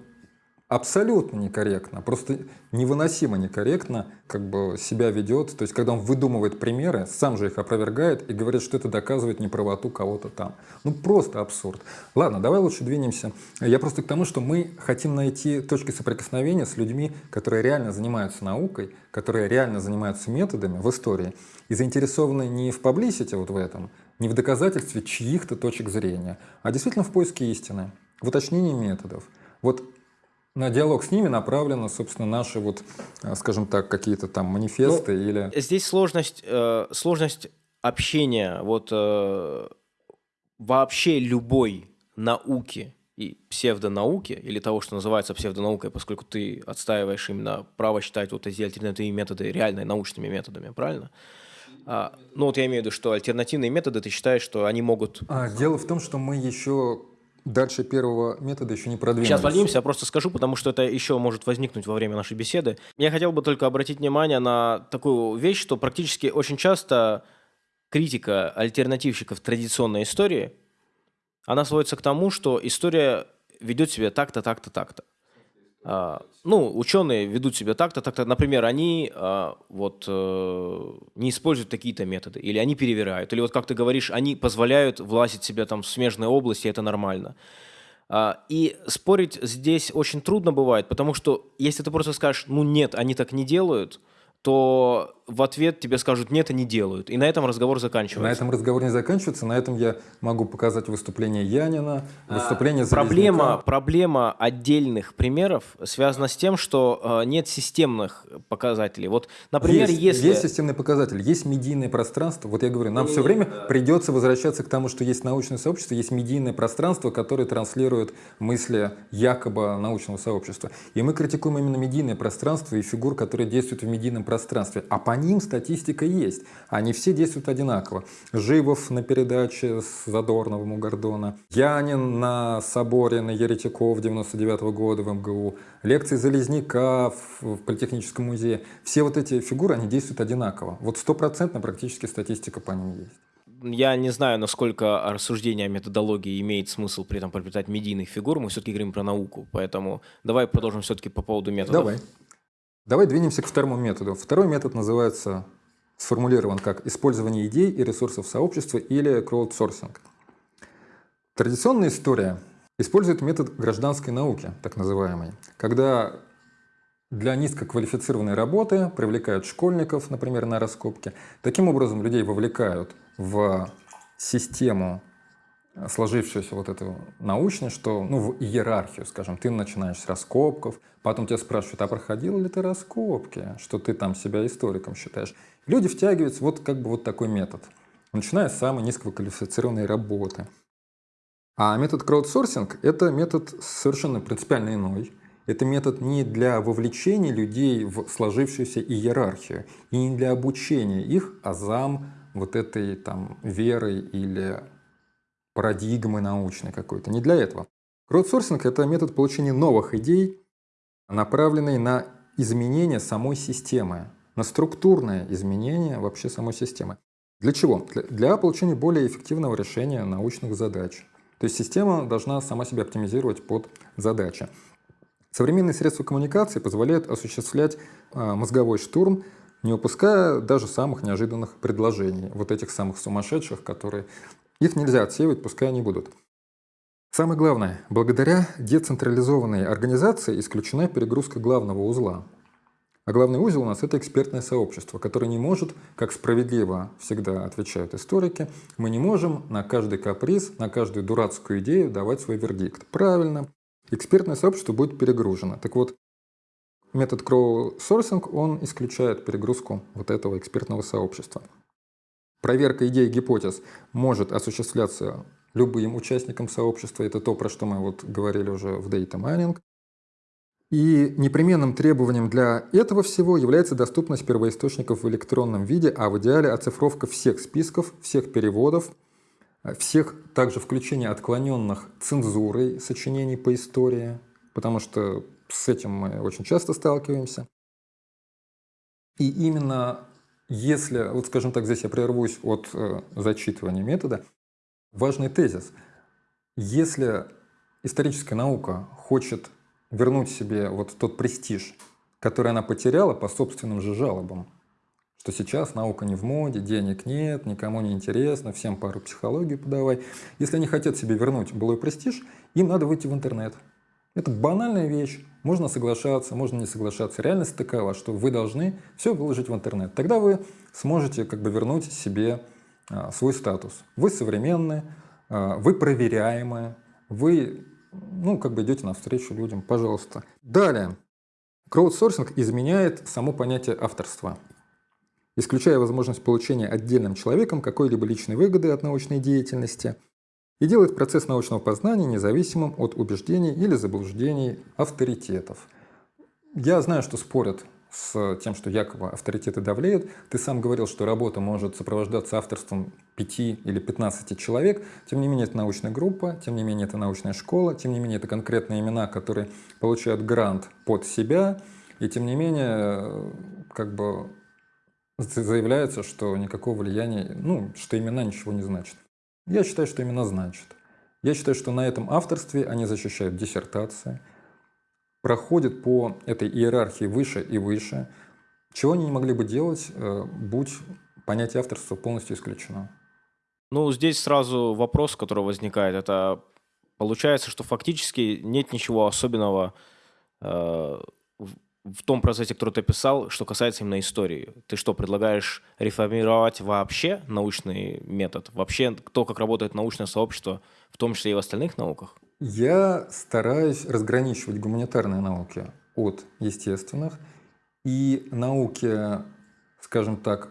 абсолютно некорректно, просто невыносимо некорректно как бы себя ведет. То есть, когда он выдумывает примеры, сам же их опровергает и говорит, что это доказывает неправоту кого-то там. Ну, просто абсурд. Ладно, давай лучше двинемся. Я просто к тому, что мы хотим найти точки соприкосновения с людьми, которые реально занимаются наукой, которые реально занимаются методами в истории и заинтересованы не в паблисите вот в этом, не в доказательстве чьих-то точек зрения, а действительно в поиске истины, в уточнении методов. Вот на диалог с ними направлены, собственно, наши вот, э, скажем так, какие-то там манифесты ну, или... Здесь сложность, э, сложность общения вот э, вообще любой науки и псевдонауки, или того, что называется псевдонаукой, поскольку ты отстаиваешь именно право считать вот эти альтернативные методы реально научными методами, правильно? А, ну вот я имею в виду, что альтернативные методы, ты считаешь, что они могут... А, дело в том, что мы еще Дальше первого метода еще не продвинулись. Сейчас поднимемся, я просто скажу, потому что это еще может возникнуть во время нашей беседы. Я хотел бы только обратить внимание на такую вещь, что практически очень часто критика альтернативщиков традиционной истории, она сводится к тому, что история ведет себя так-то, так-то, так-то. А, ну, ученые ведут себя так-то, так-то. Например, они а, вот э, не используют такие-то методы, или они перевирают, или вот как ты говоришь, они позволяют влазить себя там в смежные области, это нормально. А, и спорить здесь очень трудно бывает, потому что если ты просто скажешь, ну нет, они так не делают, то в ответ тебе скажут «нет, они делают». И на этом разговор заканчивается. На этом разговор не заканчивается. На этом я могу показать выступление Янина, выступление а, проблема, проблема отдельных примеров связана с тем, что э, нет системных показателей. Вот, например, есть, если... Есть системный показатель, есть медийное пространство. Вот я говорю, нам все время придется возвращаться к тому, что есть научное сообщество, есть медийное пространство, которое транслирует мысли якобы научного сообщества. И мы критикуем именно медийное пространство и фигур, которые действуют в медийном пространстве. А по ним статистика есть. Они все действуют одинаково. Живов на передаче с Задорновым у Гордона, Янин на соборе на Еретиков 99 -го года в МГУ, лекции Залезняка в Политехническом музее. Все вот эти фигуры, они действуют одинаково. Вот стопроцентно практически статистика по ним есть я не знаю, насколько рассуждение о методологии имеет смысл при этом приобретать медийных фигур. Мы все-таки говорим про науку, поэтому давай продолжим все-таки по поводу методов. Давай. Давай двинемся к второму методу. Второй метод называется, сформулирован как использование идей и ресурсов сообщества или краудсорсинг. Традиционная история использует метод гражданской науки, так называемый, когда для низкоквалифицированной работы привлекают школьников, например, на раскопки. Таким образом, людей вовлекают в систему сложившуюся вот эту научность, что, ну, в иерархию, скажем, ты начинаешь с раскопков, потом тебя спрашивают, а проходил ли ты раскопки, что ты там себя историком считаешь. Люди втягиваются вот как бы вот такой метод, начиная с самой низкоквалифицированной работы. А метод краудсорсинг – это метод совершенно принципиально иной. Это метод не для вовлечения людей в сложившуюся иерархию и не для обучения их азам вот этой там веры или парадигмы научной какой-то. Не для этого. Краудсорсинг – это метод получения новых идей, направленный на изменение самой системы, на структурное изменение вообще самой системы. Для чего? Для получения более эффективного решения научных задач. То есть система должна сама себя оптимизировать под задачи. Современные средства коммуникации позволяют осуществлять а, мозговой штурм, не упуская даже самых неожиданных предложений, вот этих самых сумасшедших, которые их нельзя отсеивать, пускай они будут. Самое главное, благодаря децентрализованной организации исключена перегрузка главного узла. А главный узел у нас это экспертное сообщество, которое не может, как справедливо всегда отвечают историки, мы не можем на каждый каприз, на каждую дурацкую идею давать свой вердикт. Правильно, экспертное сообщество будет перегружено. Так вот, метод кроу-сорсинг, он исключает перегрузку вот этого экспертного сообщества. Проверка идей и гипотез может осуществляться любым участником сообщества. Это то, про что мы вот говорили уже в Data Mining. И непременным требованием для этого всего является доступность первоисточников в электронном виде, а в идеале оцифровка всех списков, всех переводов, всех также включение отклоненных цензурой сочинений по истории, потому что с этим мы очень часто сталкиваемся. И именно если, вот скажем так, здесь я прервусь от э, зачитывания метода, важный тезис. Если историческая наука хочет вернуть себе вот тот престиж, который она потеряла по собственным же жалобам, что сейчас наука не в моде, денег нет, никому не интересно, всем пару психологию подавай. Если они хотят себе вернуть былой престиж, им надо выйти в интернет. Это банальная вещь. Можно соглашаться, можно не соглашаться. Реальность такова, что вы должны все выложить в интернет. Тогда вы сможете как бы вернуть себе а, свой статус. Вы современные, а, вы проверяемые, вы ну, как бы идете навстречу людям, пожалуйста. Далее. Краудсорсинг изменяет само понятие авторства, исключая возможность получения отдельным человеком какой-либо личной выгоды от научной деятельности – и делает процесс научного познания независимым от убеждений или заблуждений авторитетов. Я знаю, что спорят с тем, что якобы авторитеты давлеют. Ты сам говорил, что работа может сопровождаться авторством 5 или 15 человек. Тем не менее, это научная группа, тем не менее, это научная школа, тем не менее, это конкретные имена, которые получают грант под себя. И тем не менее, как бы заявляется, что никакого влияния, ну, что имена ничего не значат. Я считаю, что именно значит. Я считаю, что на этом авторстве они защищают диссертации, проходят по этой иерархии выше и выше, чего они не могли бы делать, э, будь понятие авторства полностью исключено. Ну, здесь сразу вопрос, который возникает, это получается, что фактически нет ничего особенного э, в том процессе, который ты писал, что касается именно истории. Ты что, предлагаешь реформировать вообще научный метод? Вообще то, как работает научное сообщество, в том числе и в остальных науках? Я стараюсь разграничивать гуманитарные науки от естественных и науки, скажем так,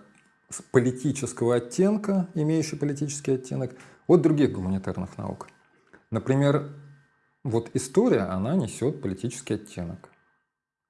с политического оттенка, имеющие политический оттенок, от других гуманитарных наук. Например, вот история, она несет политический оттенок.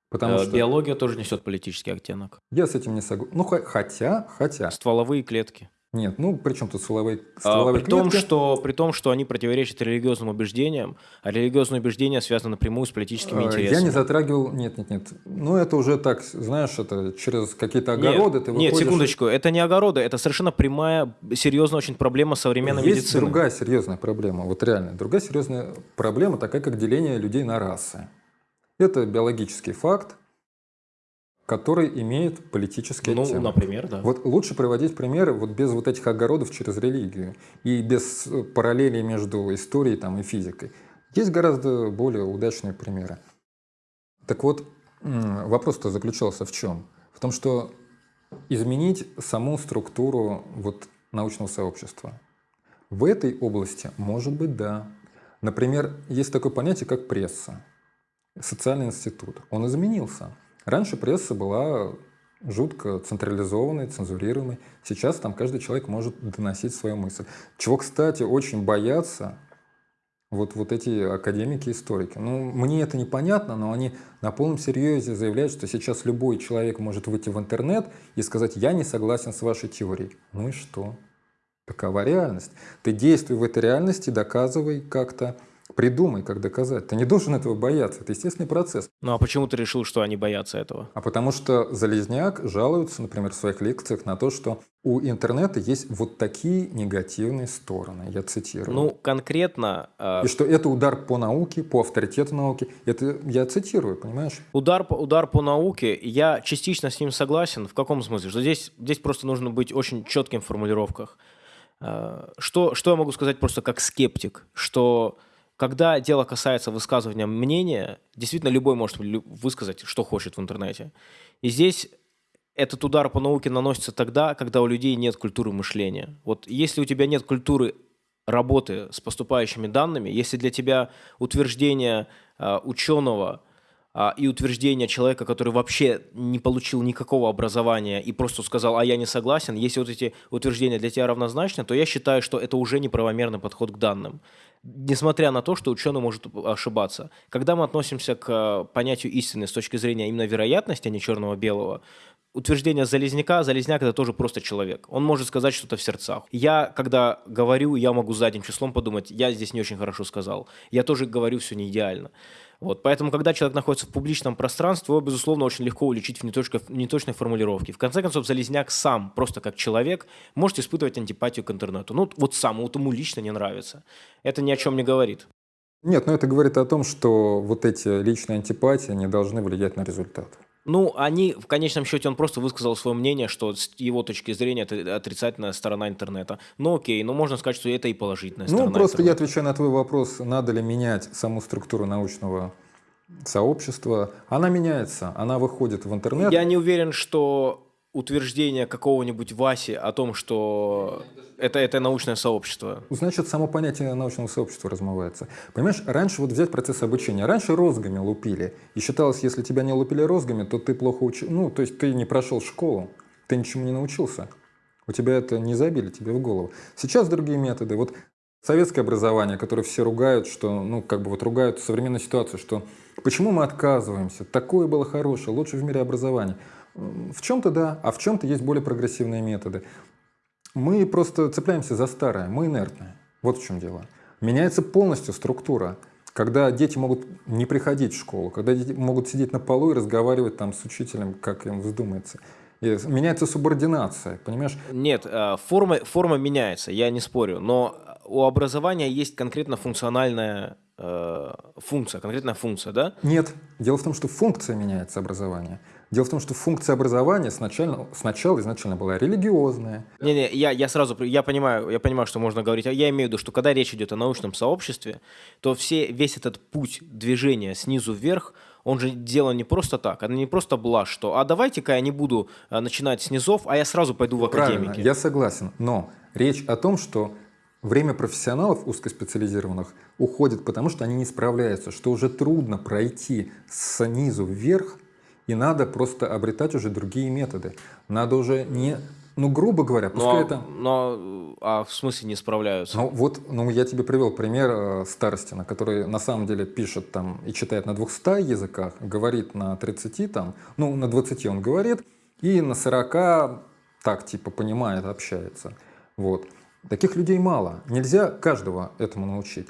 Потому э, что... Биология тоже несет политический оттенок. Я с этим не согласен. Ну, хотя, хотя... Стволовые клетки. Нет, ну при чем тут стволовые, а, стволовые а, при клетки? Том, что, при том, что они противоречат религиозным убеждениям, а религиозные убеждения связаны напрямую с политическими а, интересами. Я не затрагивал... Нет, нет, нет. Ну это уже так, знаешь, это через какие-то огороды нет, ты выходишь... Нет, секундочку, это не огороды, это совершенно прямая, серьезная очень проблема современной Есть медицины. другая серьезная проблема, вот реально. Другая серьезная проблема, такая как деление людей на расы. Это биологический факт, который имеет политический ну, оттенок. Ну, например, да. Вот лучше приводить примеры вот без вот этих огородов через религию и без э, параллелей между историей там, и физикой. Есть гораздо более удачные примеры. Так вот, вопрос-то заключался в чем? В том, что изменить саму структуру вот научного сообщества. В этой области, может быть, да. Например, есть такое понятие, как пресса, социальный институт. Он изменился. Раньше пресса была жутко централизованной, цензурируемой. Сейчас там каждый человек может доносить свою мысль. Чего, кстати, очень боятся вот, вот эти академики, историки. Ну, мне это непонятно, но они на полном серьезе заявляют, что сейчас любой человек может выйти в интернет и сказать, я не согласен с вашей теорией. Ну и что? Такова реальность. Ты действуй в этой реальности, доказывай как-то, Придумай, как доказать. Ты не должен этого бояться. Это естественный процесс. Ну а почему ты решил, что они боятся этого? А потому что Залезняк жалуется, например, в своих лекциях на то, что у интернета есть вот такие негативные стороны. Я цитирую. Ну, конкретно... Э... И что это удар по науке, по авторитету науки. Это я цитирую, понимаешь? Удар по, удар по науке, я частично с ним согласен. В каком смысле? Что здесь, здесь просто нужно быть очень четким в формулировках. Э, что, что я могу сказать просто как скептик? Что когда дело касается высказывания мнения, действительно любой может высказать, что хочет в интернете. И здесь этот удар по науке наносится тогда, когда у людей нет культуры мышления. Вот если у тебя нет культуры работы с поступающими данными, если для тебя утверждение э, ученого и утверждение человека, который вообще не получил никакого образования и просто сказал, а я не согласен, если вот эти утверждения для тебя равнозначны, то я считаю, что это уже неправомерный подход к данным несмотря на то, что ученый может ошибаться. Когда мы относимся к э, понятию истины с точки зрения именно вероятности, а не черного-белого, утверждение Залезняка, Залезняк это тоже просто человек. Он может сказать что-то в сердцах. Я, когда говорю, я могу задним числом подумать, я здесь не очень хорошо сказал. Я тоже говорю все не идеально. Вот, поэтому, когда человек находится в публичном пространстве, его, безусловно, очень легко уличить в неточной, неточной формулировке. В конце концов, Залезняк сам, просто как человек, может испытывать антипатию к интернету. Ну, вот сам, вот ему лично не нравится. Это ни о чем не говорит. Нет, но это говорит о том, что вот эти личные антипатии не должны влиять на результат. Ну, они, в конечном счете, он просто высказал свое мнение, что с его точки зрения это отрицательная сторона интернета. Ну, окей, ну, можно сказать, что это и положительная ну, сторона Ну, просто интернета. я отвечаю на твой вопрос, надо ли менять саму структуру научного сообщества. Она меняется, она выходит в интернет. Я не уверен, что утверждение какого-нибудь Васи о том, что это, это научное сообщество. Значит, само понятие научного сообщества размывается. Понимаешь, раньше вот взять процесс обучения. Раньше розгами лупили. И считалось, если тебя не лупили розгами, то ты плохо учил. Ну, то есть ты не прошел школу, ты ничему не научился. У тебя это не забили тебе в голову. Сейчас другие методы. Вот советское образование, которое все ругают, что, ну, как бы вот ругают современную ситуацию, что почему мы отказываемся? Такое было хорошее, лучшее в мире образование. В чем-то да, а в чем-то есть более прогрессивные методы. Мы просто цепляемся за старое, мы инертные. Вот в чем дело. Меняется полностью структура. Когда дети могут не приходить в школу, когда дети могут сидеть на полу и разговаривать там с учителем, как им вздумается. И меняется субординация, понимаешь? Нет, э, форма, форма меняется, я не спорю, но у образования есть конкретно функциональная э, функция, конкретная функция, да? Нет, дело в том, что функция меняется образования. Дело в том, что функция образования сначала, сначала изначально была религиозная. Не-не, я, я сразу, я понимаю, я понимаю, что можно говорить. Я имею в виду, что когда речь идет о научном сообществе, то все, весь этот путь движения снизу вверх, он же делан не просто так, это не просто блажь, что «а давайте-ка я не буду э, начинать с низов, а я сразу пойду в академики». Правильно, я согласен, но речь о том, что время профессионалов узкоспециализированных уходит, потому что они не справляются, что уже трудно пройти снизу вверх и надо просто обретать уже другие методы. Надо уже не ну, грубо говоря, пускай но, это... Но а в смысле не справляются? Ну, вот, ну, я тебе привел пример э, Старостина, который на самом деле пишет там и читает на 200 языках, говорит на 30 там, ну, на 20 он говорит, и на 40 так, типа, понимает, общается. Вот. Таких людей мало. Нельзя каждого этому научить.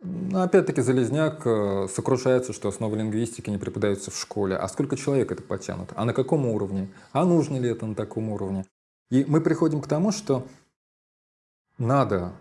Но опять-таки Залезняк э, сокрушается, что основы лингвистики не преподаются в школе. А сколько человек это потянут? А на каком уровне? А нужно ли это на таком уровне? И мы приходим к тому, что надо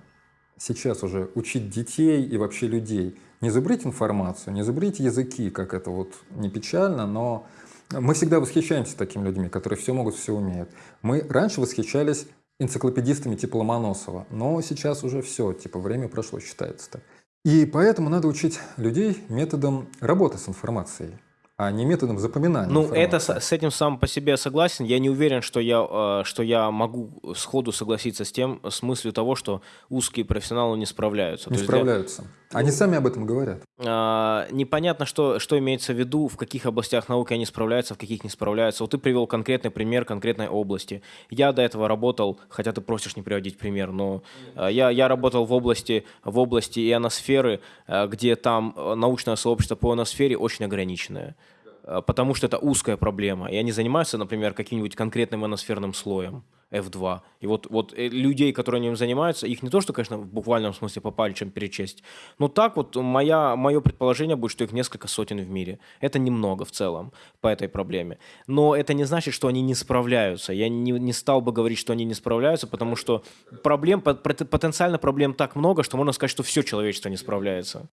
сейчас уже учить детей и вообще людей не зубрить информацию, не зубрить языки, как это вот не печально, но мы всегда восхищаемся такими людьми, которые все могут, все умеют. Мы раньше восхищались энциклопедистами типа Ломоносова, но сейчас уже все, типа время прошло, считается так. И поэтому надо учить людей методом работы с информацией. а не методом запоминания. Ну, это с, с этим сам по себе согласен. Я не уверен, что я, э, что я могу сходу согласиться с тем, с мыслью того, что узкие профессионалы не справляются. Не справляются. Для... Они сами об этом говорят. А, непонятно, что, что имеется в виду, в каких областях науки они справляются, в каких не справляются. Вот ты привел конкретный пример конкретной области. Я до этого работал, хотя ты просишь не приводить пример, но э, я, я работал в области, в области ионосферы, э, где там научное сообщество по ионосфере очень ограниченное. Э, потому что это узкая проблема. И они занимаются, например, каким-нибудь конкретным ионосферным слоем F2. И вот, вот э, людей, которые ним занимаются, их не то, что, конечно, в буквальном смысле по пальцам перечесть, но так вот моя, мое предположение будет, что их несколько сотен в мире. Это немного в целом по этой проблеме. Но это не значит, что они не справляются. Я не, не стал бы говорить, что они не справляются, потому что проблем, потенциально проблем так много, что можно сказать, что все человечество не справляется.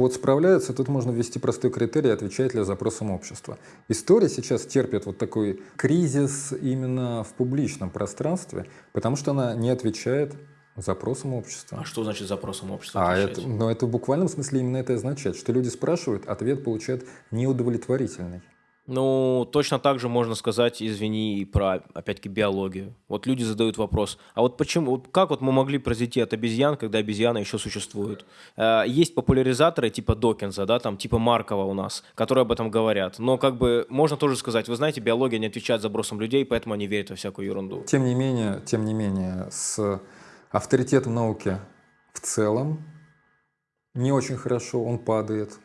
Вот справляются, тут можно ввести простой критерий, отвечает ли запросам общества. История сейчас терпит вот такой кризис именно в публичном пространстве, потому что она не отвечает запросам общества. А что значит запросам общества? А это, но ну, это в буквальном смысле именно это означает, что люди спрашивают, ответ получают неудовлетворительный. Ну, точно так же можно сказать, извини, и про, опять-таки, биологию. Вот люди задают вопрос, а вот почему, вот как вот мы могли произойти от обезьян, когда обезьяны еще существуют? Э, есть популяризаторы типа Докинза, да, там, типа Маркова у нас, которые об этом говорят. Но как бы можно тоже сказать, вы знаете, биология не отвечает забросам людей, поэтому они верят во всякую ерунду. Тем не менее, тем не менее, с авторитетом науки в целом не очень хорошо, он падает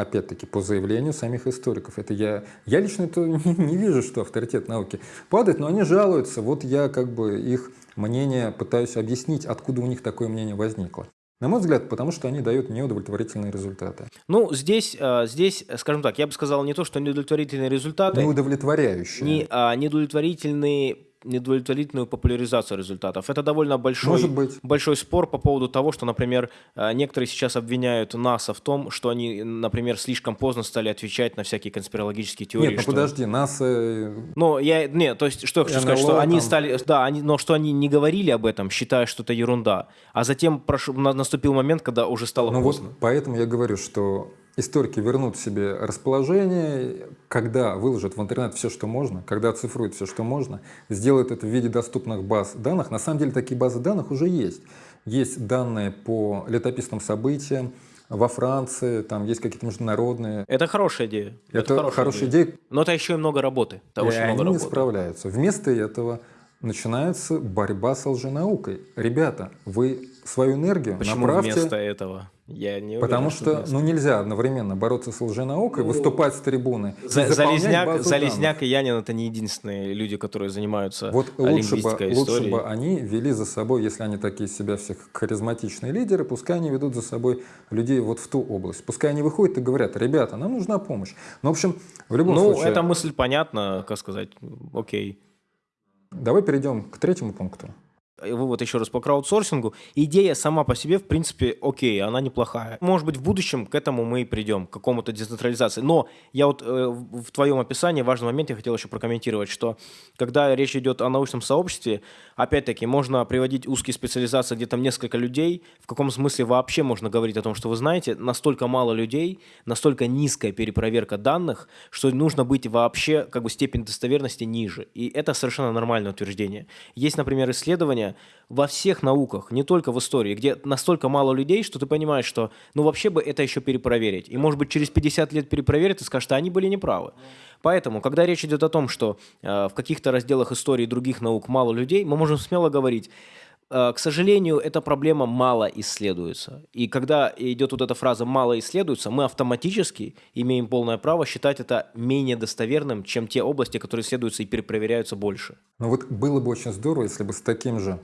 опять-таки, по заявлению самих историков. Это я, я лично это не, вижу, что авторитет науки падает, но они жалуются. Вот я как бы их мнение пытаюсь объяснить, откуда у них такое мнение возникло. На мой взгляд, потому что они дают неудовлетворительные результаты. Ну, здесь, э, здесь, скажем так, я бы сказал не то, что неудовлетворительные результаты. Неудовлетворяющие. Не, а неудовлетворительные недовлетворительную популяризацию результатов. Это довольно большой, Может быть. большой спор по поводу того, что, например, э, некоторые сейчас обвиняют НАСА в том, что они, например, слишком поздно стали отвечать на всякие конспирологические теории. Нет, ну что... подожди, НАСА... Ну, я... Нет, то есть, что я хочу НЛО, сказать, что там... они стали... Да, они... но что они не говорили об этом, считая, что это ерунда. А затем прош... наступил момент, когда уже стало ну поздно. Вот поэтому я говорю, что историки вернут себе расположение, когда выложат в интернет все, что можно, когда оцифруют все, что можно, сделают это в виде доступных баз данных. На самом деле такие базы данных уже есть. Есть данные по летописным событиям, во Франции, там есть какие-то международные. Это хорошая идея. Это, это хорошая, хорошая идея. идея. Но это еще и много работы. Это и очень они много не работы. справляются. Вместо этого начинается борьба с лженаукой. Ребята, вы свою энергию Почему направьте... вместо этого? Я не уверен, Потому что, что ну, нельзя одновременно бороться с лженаукой, ну, выступать с трибуны. За, Залезняк, Залезняк и Янин это не единственные люди, которые занимаются вот лучше бы, историей. лучше бы они вели за собой, если они такие себя всех харизматичные лидеры, пускай они ведут за собой людей вот в ту область. Пускай они выходят и говорят, ребята, нам нужна помощь. Ну, в общем, в любом ну, случае... Ну, эта мысль понятна, как сказать, окей. Давай перейдем к третьему пункту вывод еще раз по краудсорсингу. Идея сама по себе, в принципе, окей, она неплохая. Может быть, в будущем к этому мы и придем, к какому-то децентрализации. Но я вот э, в твоем описании важный момент я хотел еще прокомментировать, что когда речь идет о научном сообществе, опять-таки, можно приводить узкие специализации, где там несколько людей. В каком смысле вообще можно говорить о том, что вы знаете, настолько мало людей, настолько низкая перепроверка данных, что нужно быть вообще как бы степень достоверности ниже. И это совершенно нормальное утверждение. Есть, например, исследования, во всех науках, не только в истории, где настолько мало людей, что ты понимаешь, что ну вообще бы это еще перепроверить. И может быть через 50 лет перепроверят и скажут, что они были неправы. Поэтому, когда речь идет о том, что э, в каких-то разделах истории других наук мало людей, мы можем смело говорить, к сожалению, эта проблема мало исследуется. И когда идет вот эта фраза «мало исследуется», мы автоматически имеем полное право считать это менее достоверным, чем те области, которые исследуются и перепроверяются больше. Ну вот было бы очень здорово, если бы с таким же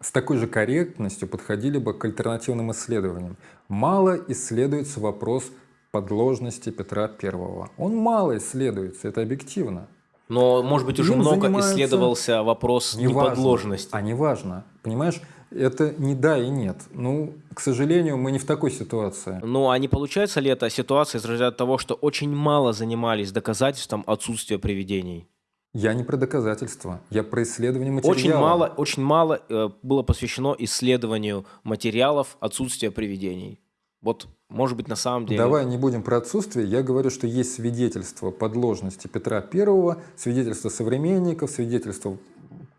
с такой же корректностью подходили бы к альтернативным исследованиям. Мало исследуется вопрос подложности Петра Первого. Он мало исследуется, это объективно. Но, может быть, уже Им много исследовался вопрос не неподложности. Важно, а не важно. Понимаешь, это не да и нет. Ну, к сожалению, мы не в такой ситуации. Ну, а не получается ли эта ситуация из разряда того, что очень мало занимались доказательством отсутствия привидений? Я не про доказательства, я про исследование материала. Очень мало, очень мало э, было посвящено исследованию материалов отсутствия привидений. Вот может быть, на самом деле... Давай не будем про отсутствие. Я говорю, что есть свидетельство подложности Петра Первого, свидетельство современников, свидетельство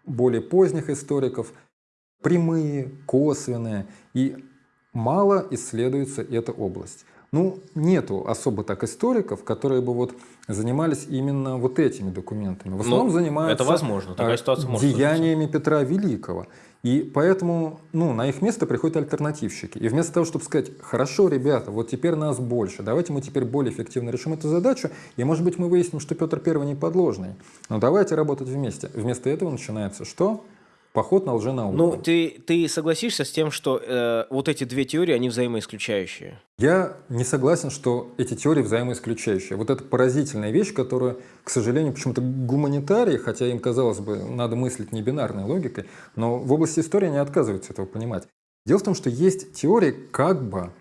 более поздних историков, прямые, косвенные, и мало исследуется эта область. Ну, нету особо так историков, которые бы вот занимались именно вот этими документами. В основном Ну, занимаются это возможно, такая э, ситуация может деяниями Петра Великого. И поэтому ну, на их место приходят альтернативщики. И вместо того, чтобы сказать, хорошо, ребята, вот теперь нас больше, давайте мы теперь более эффективно решим эту задачу, и может быть мы выясним, что Петр Первый не подложный. Но давайте работать вместе. Вместо этого начинается что? Поход на лженауку. Ну, ты, ты согласишься с тем, что э, вот эти две теории, они взаимоисключающие? Я не согласен, что эти теории взаимоисключающие. Вот это поразительная вещь, которую, к сожалению, почему-то гуманитарии, хотя им, казалось бы, надо мыслить не бинарной логикой, но в области истории они отказываются этого понимать. Дело в том, что есть теории как бы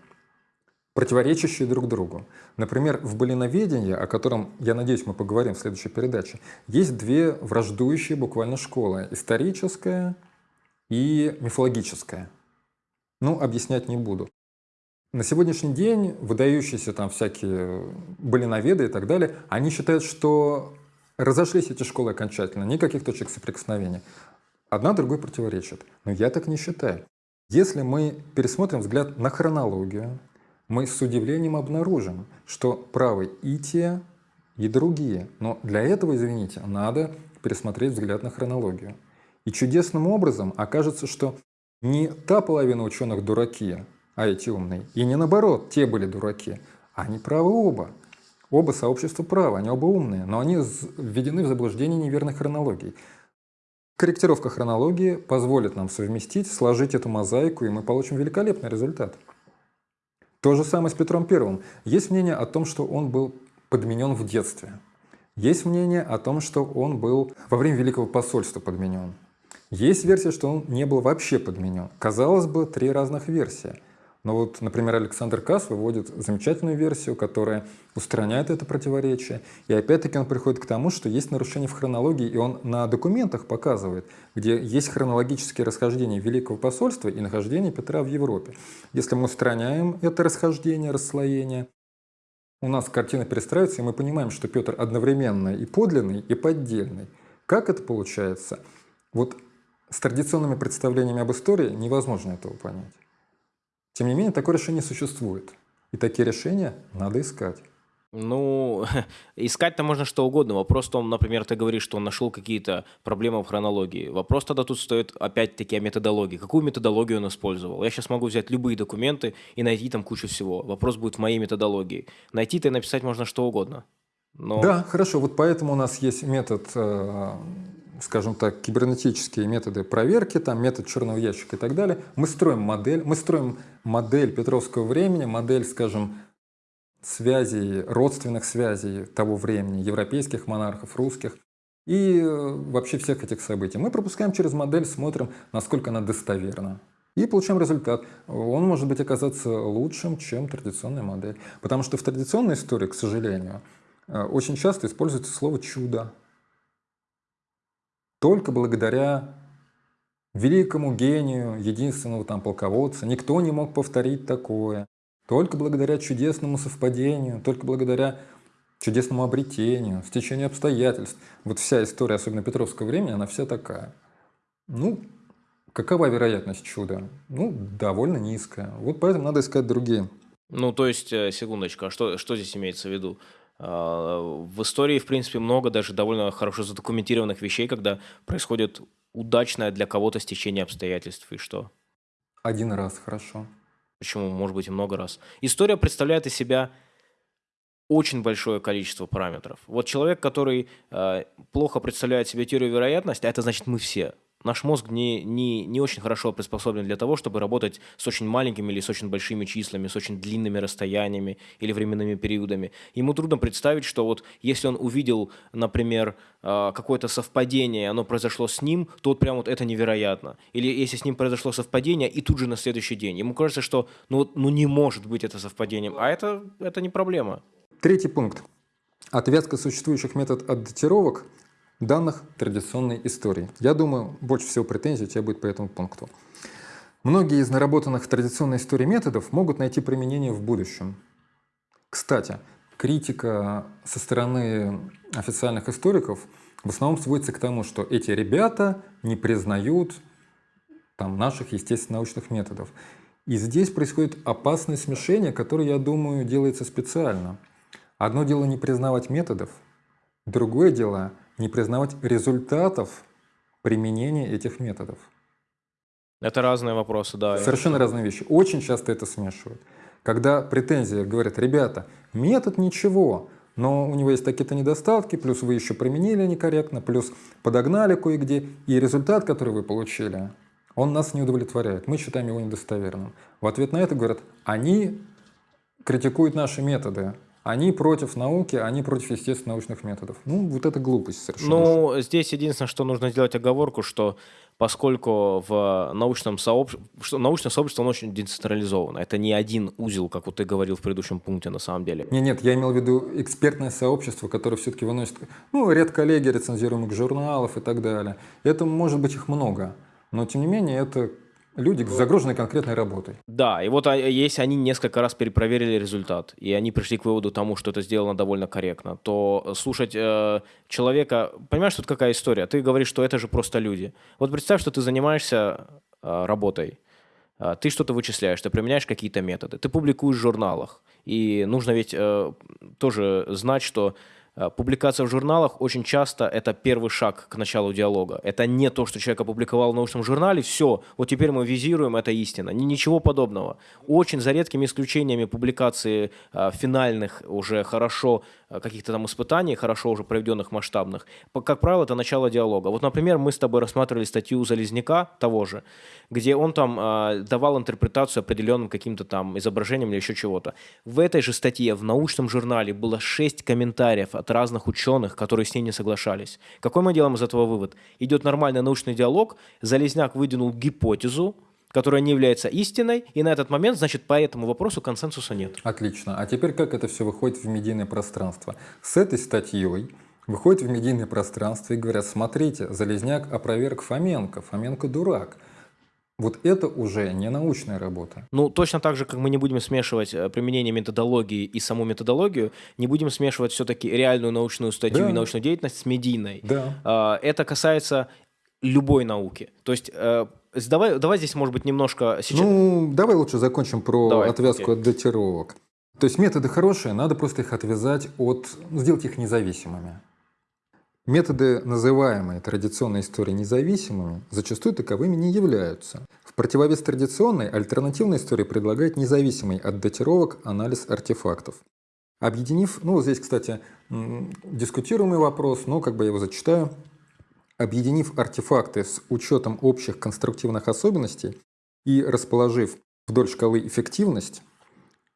противоречащие друг другу. Например, в былиноведении, о котором, я надеюсь, мы поговорим в следующей передаче, есть две враждующие буквально школы – историческая и мифологическая. Ну, объяснять не буду. На сегодняшний день выдающиеся там всякие былиноведы и так далее, они считают, что разошлись эти школы окончательно, никаких точек соприкосновения. Одна другой противоречит. Но я так не считаю. Если мы пересмотрим взгляд на хронологию, мы с удивлением обнаружим, что правы и те, и другие. Но для этого, извините, надо пересмотреть взгляд на хронологию. И чудесным образом окажется, что не та половина ученых дураки, а эти умные, и не наоборот, те были дураки, они правы оба. Оба сообщества правы, они оба умные, но они введены в заблуждение неверной хронологией. Корректировка хронологии позволит нам совместить, сложить эту мозаику, и мы получим великолепный результат. То же самое с Петром Первым. Есть мнение о том, что он был подменен в детстве. Есть мнение о том, что он был во время Великого посольства подменен. Есть версия, что он не был вообще подменен. Казалось бы, три разных версии. Но вот, например, Александр Касс выводит замечательную версию, которая устраняет это противоречие. И опять-таки он приходит к тому, что есть нарушение в хронологии, и он на документах показывает, где есть хронологические расхождения Великого посольства и нахождения Петра в Европе. Если мы устраняем это расхождение, расслоение, у нас картина перестраивается, и мы понимаем, что Петр одновременно и подлинный, и поддельный. Как это получается? Вот с традиционными представлениями об истории невозможно этого понять. Тем не менее, такое решение существует. И такие решения надо искать. Ну, искать-то можно что угодно. Вопрос в том, например, ты говоришь, что он нашел какие-то проблемы в хронологии. Вопрос тогда тут стоит опять-таки о методологии. Какую методологию он использовал? Я сейчас могу взять любые документы и найти там кучу всего. Вопрос будет в моей методологии. Найти-то и написать можно что угодно. Но... Да, хорошо. Вот поэтому у нас есть метод э, скажем так, кибернетические методы проверки, там метод черного ящика и так далее. Мы строим модель, мы строим модель Петровского времени, модель, скажем, связей, родственных связей того времени, европейских монархов, русских и э, вообще всех этих событий. Мы пропускаем через модель, смотрим, насколько она достоверна. И получаем результат. Он может быть оказаться лучшим, чем традиционная модель. Потому что в традиционной истории, к сожалению, э, очень часто используется слово «чудо». Только благодаря великому гению, единственного там полководца, никто не мог повторить такое. Только благодаря чудесному совпадению, только благодаря чудесному обретению, стечению обстоятельств. Вот вся история, особенно Петровского времени, она вся такая. Ну, какова вероятность чуда? Ну, довольно низкая. Вот поэтому надо искать другие. Ну, то есть, э, секундочку, а что, что здесь имеется в виду? В истории, в принципе, много даже довольно хорошо задокументированных вещей, когда происходит удачное для кого-то стечение обстоятельств. И что? Один раз хорошо. Почему? Может быть, и много раз. История представляет из себя очень большое количество параметров. Вот человек, который э, плохо представляет себе теорию вероятности, а это значит мы все. Наш мозг не, не, не очень хорошо приспособлен для того, чтобы работать с очень маленькими или с очень большими числами, с очень длинными расстояниями или временными периодами. Ему трудно представить, что вот если он увидел, например, а, какое-то совпадение, оно произошло с ним, то вот прям вот это невероятно. Или если с ним произошло совпадение, и тут же на следующий день. Ему кажется, что ну, ну не может быть это совпадением, а это, это не проблема. Третий пункт. Отвязка существующих метод отдатировок данных традиционной истории. Я думаю, больше всего претензий у тебя будет по этому пункту. Многие из наработанных в традиционной истории методов могут найти применение в будущем. Кстати, критика со стороны официальных историков в основном сводится к тому, что эти ребята не признают там, наших естественно-научных методов. И здесь происходит опасное смешение, которое, я думаю, делается специально. Одно дело не признавать методов, другое дело не признавать результатов применения этих методов. Это разные вопросы, да. Совершенно разные вещи. Очень часто это смешивают. Когда претензии говорят, ребята, метод ничего, но у него есть такие-то недостатки, плюс вы еще применили некорректно, плюс подогнали кое-где, и результат, который вы получили, он нас не удовлетворяет, мы считаем его недостоверным. В ответ на это говорят, они критикуют наши методы, они против науки, они против естественно-научных методов. Ну, вот это глупость совершенно. Ну, здесь единственное, что нужно сделать оговорку, что поскольку в научном сообществе, что научное сообщество оно очень децентрализовано. Это не один узел, как вот ты говорил в предыдущем пункте на самом деле. Нет, нет, я имел в виду экспертное сообщество, которое все-таки выносит ну, ряд коллеги рецензируемых журналов и так далее. Это может быть их много, но тем не менее это люди, загруженные конкретной работой. Да, и вот а, если они несколько раз перепроверили результат, и они пришли к выводу тому, что это сделано довольно корректно, то слушать э, человека... Понимаешь, тут какая история? Ты говоришь, что это же просто люди. Вот представь, что ты занимаешься э, работой, э, ты что-то вычисляешь, ты применяешь какие-то методы, ты публикуешь в журналах, и нужно ведь э, тоже знать, что Э, публикация в журналах очень часто это первый шаг к началу диалога. Это не то, что человек опубликовал в научном журнале, все, вот теперь мы визируем, это истина. Ничего подобного. Очень за редкими исключениями публикации э, финальных уже хорошо Э, каких-то там испытаний, хорошо уже проведенных масштабных, как правило, это начало диалога. Вот, например, мы с тобой рассматривали статью Залезняка того же, где он там э, давал интерпретацию определенным каким-то там изображением или еще чего-то. В этой же статье в научном журнале было шесть комментариев от разных ученых, которые с ней не соглашались. Какой мы делаем из этого вывод? Идет нормальный научный диалог, Залезняк выдвинул гипотезу, которая не является истиной, и на этот момент, значит, по этому вопросу консенсуса нет. Отлично. А теперь как это все выходит в медийное пространство? С этой статьей выходит в медийное пространство и говорят, смотрите, Залезняк опроверг Фоменко, Фоменко дурак. Вот это уже не научная работа. Ну, точно так же, как мы не будем смешивать э, применение методологии и саму методологию, не будем смешивать все-таки реальную научную статью да. и научную деятельность с медийной. Да. А, это касается любой науки. То есть э, Давай, давай здесь, может быть, немножко... Сейчас... Ну, давай лучше закончим про давай, отвязку окей. от датировок. То есть методы хорошие, надо просто их отвязать от... Ну, сделать их независимыми. Методы, называемые традиционной историей независимыми, зачастую таковыми не являются. В противовес традиционной, альтернативная история предлагает независимый от датировок анализ артефактов. Объединив, ну, здесь, кстати, дискутируемый вопрос, но как бы я его зачитаю. Объединив артефакты с учетом общих конструктивных особенностей и расположив вдоль шкалы эффективность,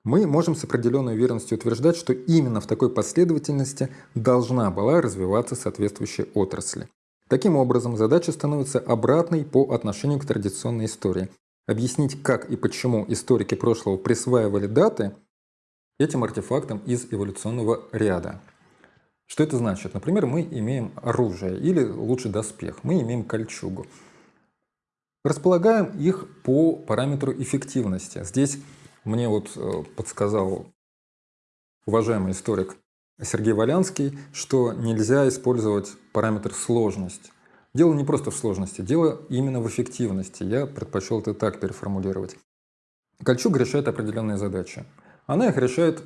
мы можем с определенной уверенностью утверждать, что именно в такой последовательности должна была развиваться соответствующая отрасль. Таким образом, задача становится обратной по отношению к традиционной истории. Объяснить, как и почему историки прошлого присваивали даты этим артефактам из эволюционного ряда. Что это значит? Например, мы имеем оружие или лучше доспех, мы имеем кольчугу. Располагаем их по параметру эффективности. Здесь мне вот э, подсказал уважаемый историк Сергей Валянский, что нельзя использовать параметр сложность. Дело не просто в сложности, дело именно в эффективности. Я предпочел это так переформулировать. Кольчуга решает определенные задачи. Она их решает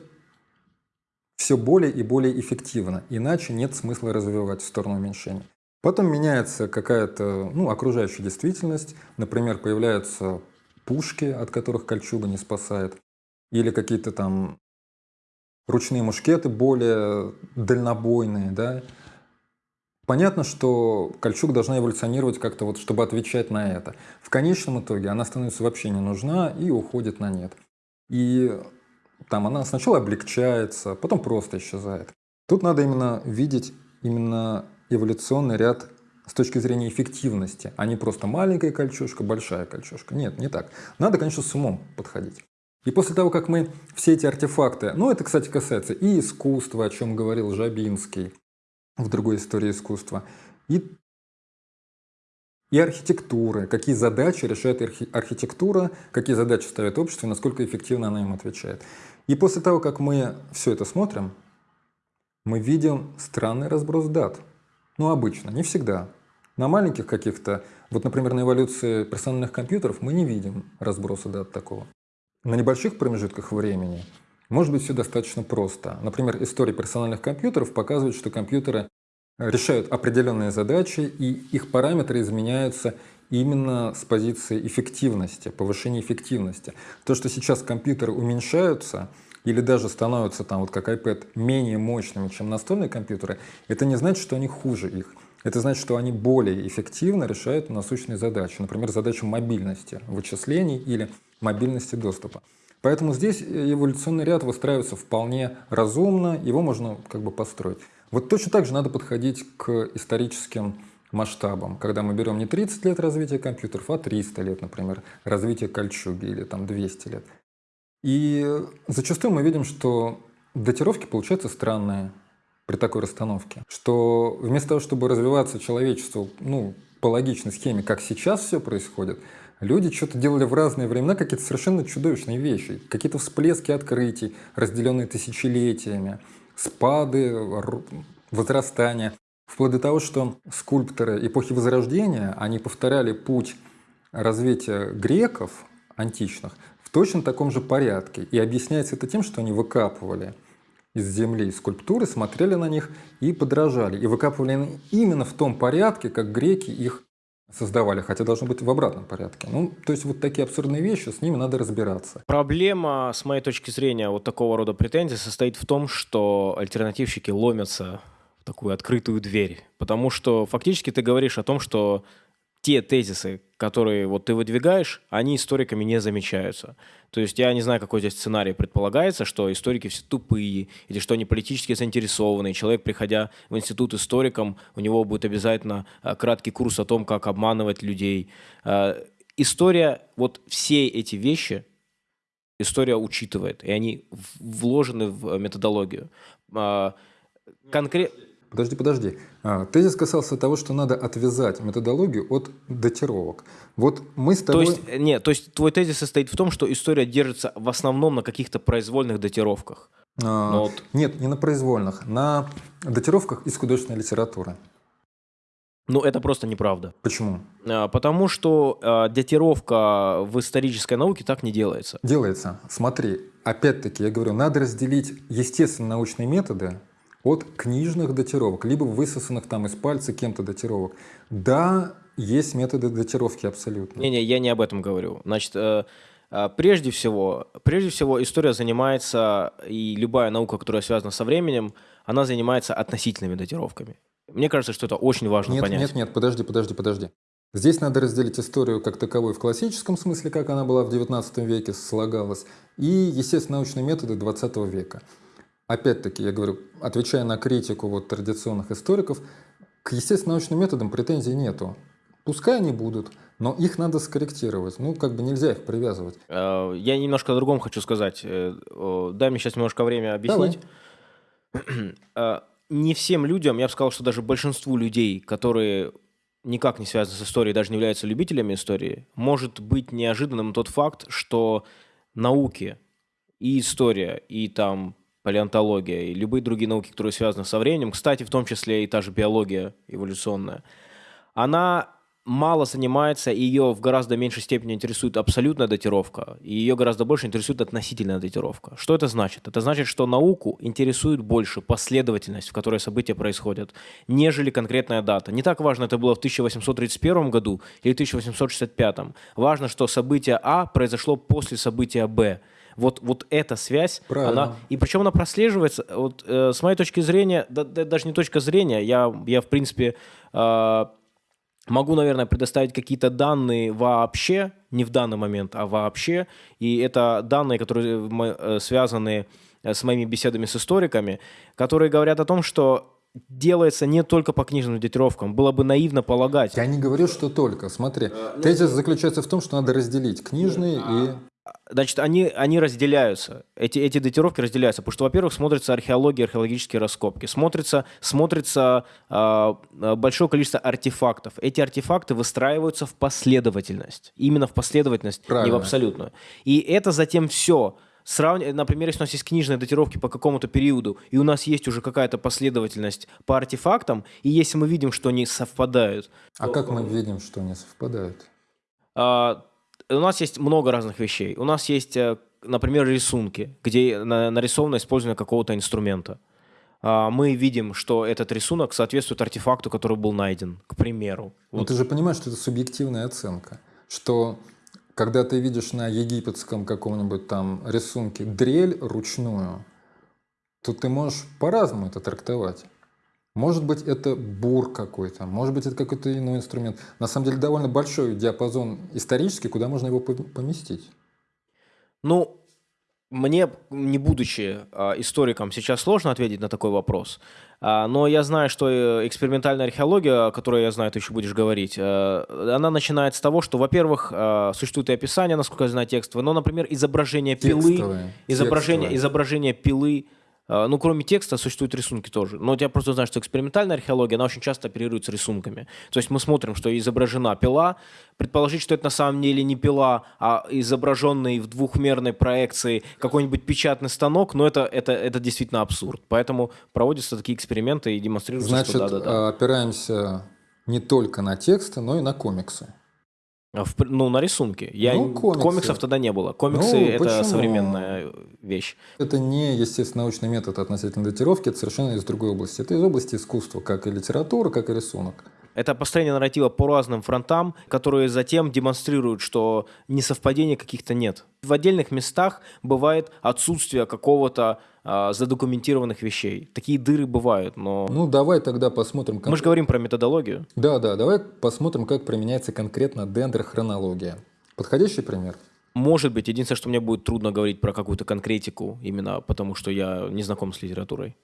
все более и более эффективно, иначе нет смысла развивать в сторону уменьшения. Потом меняется какая-то ну, окружающая действительность, например, появляются пушки, от которых кольчуга не спасает, или какие-то там ручные мушкеты более дальнобойные, да. Понятно, что кольчуга должна эволюционировать как-то вот, чтобы отвечать на это. В конечном итоге она становится вообще не нужна и уходит на нет. И там она сначала облегчается, потом просто исчезает. Тут надо именно видеть именно эволюционный ряд с точки зрения эффективности, а не просто маленькая кольчушка, большая кольчушка. Нет, не так. Надо, конечно, с умом подходить. И после того, как мы все эти артефакты, ну это, кстати, касается и искусства, о чем говорил Жабинский в другой истории искусства, и и архитектуры, какие задачи решает архи архитектура, какие задачи ставит общество и насколько эффективно она им отвечает. И после того, как мы все это смотрим, мы видим странный разброс дат. Ну, обычно, не всегда. На маленьких каких-то, вот, например, на эволюции персональных компьютеров мы не видим разброса дат такого. На небольших промежутках времени может быть все достаточно просто. Например, история персональных компьютеров показывает, что компьютеры решают определенные задачи, и их параметры изменяются именно с позиции эффективности, повышения эффективности. То, что сейчас компьютеры уменьшаются или даже становятся, там, вот как iPad, менее мощными, чем настольные компьютеры, это не значит, что они хуже их. Это значит, что они более эффективно решают насущные задачи, например, задачу мобильности вычислений или мобильности доступа. Поэтому здесь эволюционный ряд выстраивается вполне разумно, его можно как бы построить. Вот точно так же надо подходить к историческим масштабам, когда мы берем не 30 лет развития компьютеров, а 300 лет, например, развития кольчуги или там 200 лет. И зачастую мы видим, что датировки получаются странные при такой расстановке, что вместо того, чтобы развиваться человечеству ну, по логичной схеме, как сейчас все происходит, люди что-то делали в разные времена какие-то совершенно чудовищные вещи, какие-то всплески открытий, разделенные тысячелетиями, спады, возрастания, вплоть до того, что скульпторы эпохи Возрождения, они повторяли путь развития греков античных в точно таком же порядке. И объясняется это тем, что они выкапывали из земли скульптуры, смотрели на них и подражали. И выкапывали именно в том порядке, как греки их создавали, хотя должно быть в обратном порядке. Ну, то есть вот такие абсурдные вещи, с ними надо разбираться. Проблема, с моей точки зрения, вот такого рода претензий состоит в том, что альтернативщики ломятся такую открытую дверь. Потому что фактически ты говоришь о том, что те тезисы, которые вот ты выдвигаешь, они историками не замечаются. То есть я не знаю, какой здесь сценарий предполагается, что историки все тупые, или что они политически заинтересованы. Человек, приходя в институт историком, у него будет обязательно а, краткий курс о том, как обманывать людей. А, история, вот все эти вещи, история учитывает, и они вложены в методологию. А, Конкретно Подожди, подожди. А, тезис касался того, что надо отвязать методологию от датировок. Вот мы с тобой... То есть, нет, то есть твой тезис состоит в том, что история держится в основном на каких-то произвольных датировках. А, вот... Нет, не на произвольных, на датировках из художественной литературы. Ну, это просто неправда. Почему? А, потому что а, датировка в исторической науке так не делается. Делается. Смотри, опять-таки, я говорю, надо разделить естественно-научные методы от книжных датировок, либо высосанных там из пальца кем-то датировок. Да, есть методы датировки абсолютно. Не-не, я не об этом говорю. Значит, э, э, прежде всего, прежде всего история занимается, и любая наука, которая связана со временем, она занимается относительными датировками. Мне кажется, что это очень важно нет, понять. Нет, нет, подожди, подожди, подожди. Здесь надо разделить историю как таковой в классическом смысле, как она была в XIX веке, слагалась, и, естественно, научные методы XX века. Опять-таки, я говорю, отвечая на критику вот традиционных историков, к естественно-научным методам претензий нету. Пускай они будут, но их надо скорректировать. Ну, как бы нельзя их привязывать. Э, я немножко о другом хочу сказать. Э, дай мне сейчас немножко время объяснить. Давай. Э, не всем людям, я бы сказал, что даже большинству людей, которые никак не связаны с историей, даже не являются любителями истории, может быть неожиданным тот факт, что науки и история, и там палеонтология и любые другие науки, которые связаны со временем, кстати, в том числе и та же биология эволюционная, она мало занимается, и ее в гораздо меньшей степени интересует абсолютная датировка, и ее гораздо больше интересует относительная датировка. Что это значит? Это значит, что науку интересует больше последовательность, в которой события происходят, нежели конкретная дата. Не так важно, это было в 1831 году или 1865. Важно, что событие А произошло после события Б. Вот, вот эта связь, Правильно. она, и причем она прослеживается, вот, э, с моей точки зрения, да, да, даже не точка зрения, я, я в принципе, э, могу, наверное, предоставить какие-то данные вообще, не в данный момент, а вообще, и это данные, которые э, связаны э, с моими беседами с историками, которые говорят о том, что делается не только по книжным датировкам. Было бы наивно полагать. Я не говорю, что только. Смотри, э, тезис заключается в том, что надо разделить книжные и Значит, они, они разделяются. Эти, эти датировки разделяются. Потому что, во-первых, смотрится археология, археологические раскопки. Смотрится, смотрится э, большое количество артефактов. Эти артефакты выстраиваются в последовательность. Именно в последовательность, Правильно. не в абсолютную. И это затем все сравни... например, если у нас есть книжные датировки по какому-то периоду, и у нас есть уже какая-то последовательность по артефактам, и если мы видим, что они совпадают... А то- как мы видим, что они совпадают? а, у нас есть много разных вещей. У нас есть, э, например, рисунки, где на- нарисовано использование какого-то инструмента. А, Мы видим, что этот рисунок соответствует артефакту, который был найден, к примеру. Но Вот. ты же понимаешь, что это субъективная оценка, что когда ты видишь на египетском каком-нибудь там рисунке дрель ручную, то ты можешь по-разному это трактовать. Может быть, это бур какой-то, может быть, это какой-то иной инструмент. На самом деле, довольно большой диапазон исторический, куда можно его пом- поместить. Ну, мне, не будучи а, историком, сейчас сложно ответить на такой вопрос. А, но я знаю, что э, экспериментальная археология, о которой я знаю, ты еще будешь говорить, э, она начинает с того, что, во-первых, э, существует и описание, насколько я знаю, текстовое, но, например, изображение пилы, Текстовые, изображение, текстовые. изображение пилы, э, ну, кроме текста, существуют рисунки тоже. Но я просто знаю, что экспериментальная археология, она очень часто оперирует с рисунками. То есть мы смотрим, что изображена пила, предположить, что это на самом деле не пила, а изображенный в двухмерной проекции какой-нибудь печатный станок, но это, это, это действительно абсурд. Поэтому проводятся такие эксперименты и демонстрируются, Значит, что да-да-да. а, опираемся не только на тексты, но и на комиксы. А в ну, на рисунке. Я, Ну, комиксы. Комиксов тогда не было. Комиксы Ну, это почему? современная вещь. Это не естественно научный метод относительно датировки, это совершенно из другой области. Это из области искусства, как и литература, как и рисунок. Это построение нарратива по разным фронтам, которые затем демонстрируют, что несовпадений каких-то нет. В отдельных местах бывает отсутствие какого-то а, задокументированных вещей. Такие дыры бывают, но... Ну, давай тогда посмотрим... Мы же говорим про методологию. Да, да, давай посмотрим, как применяется конкретно дендрохронология. Подходящий пример? Может быть, единственное, что мне будет трудно говорить про какую-то конкретику, именно потому что я не знаком с литературой.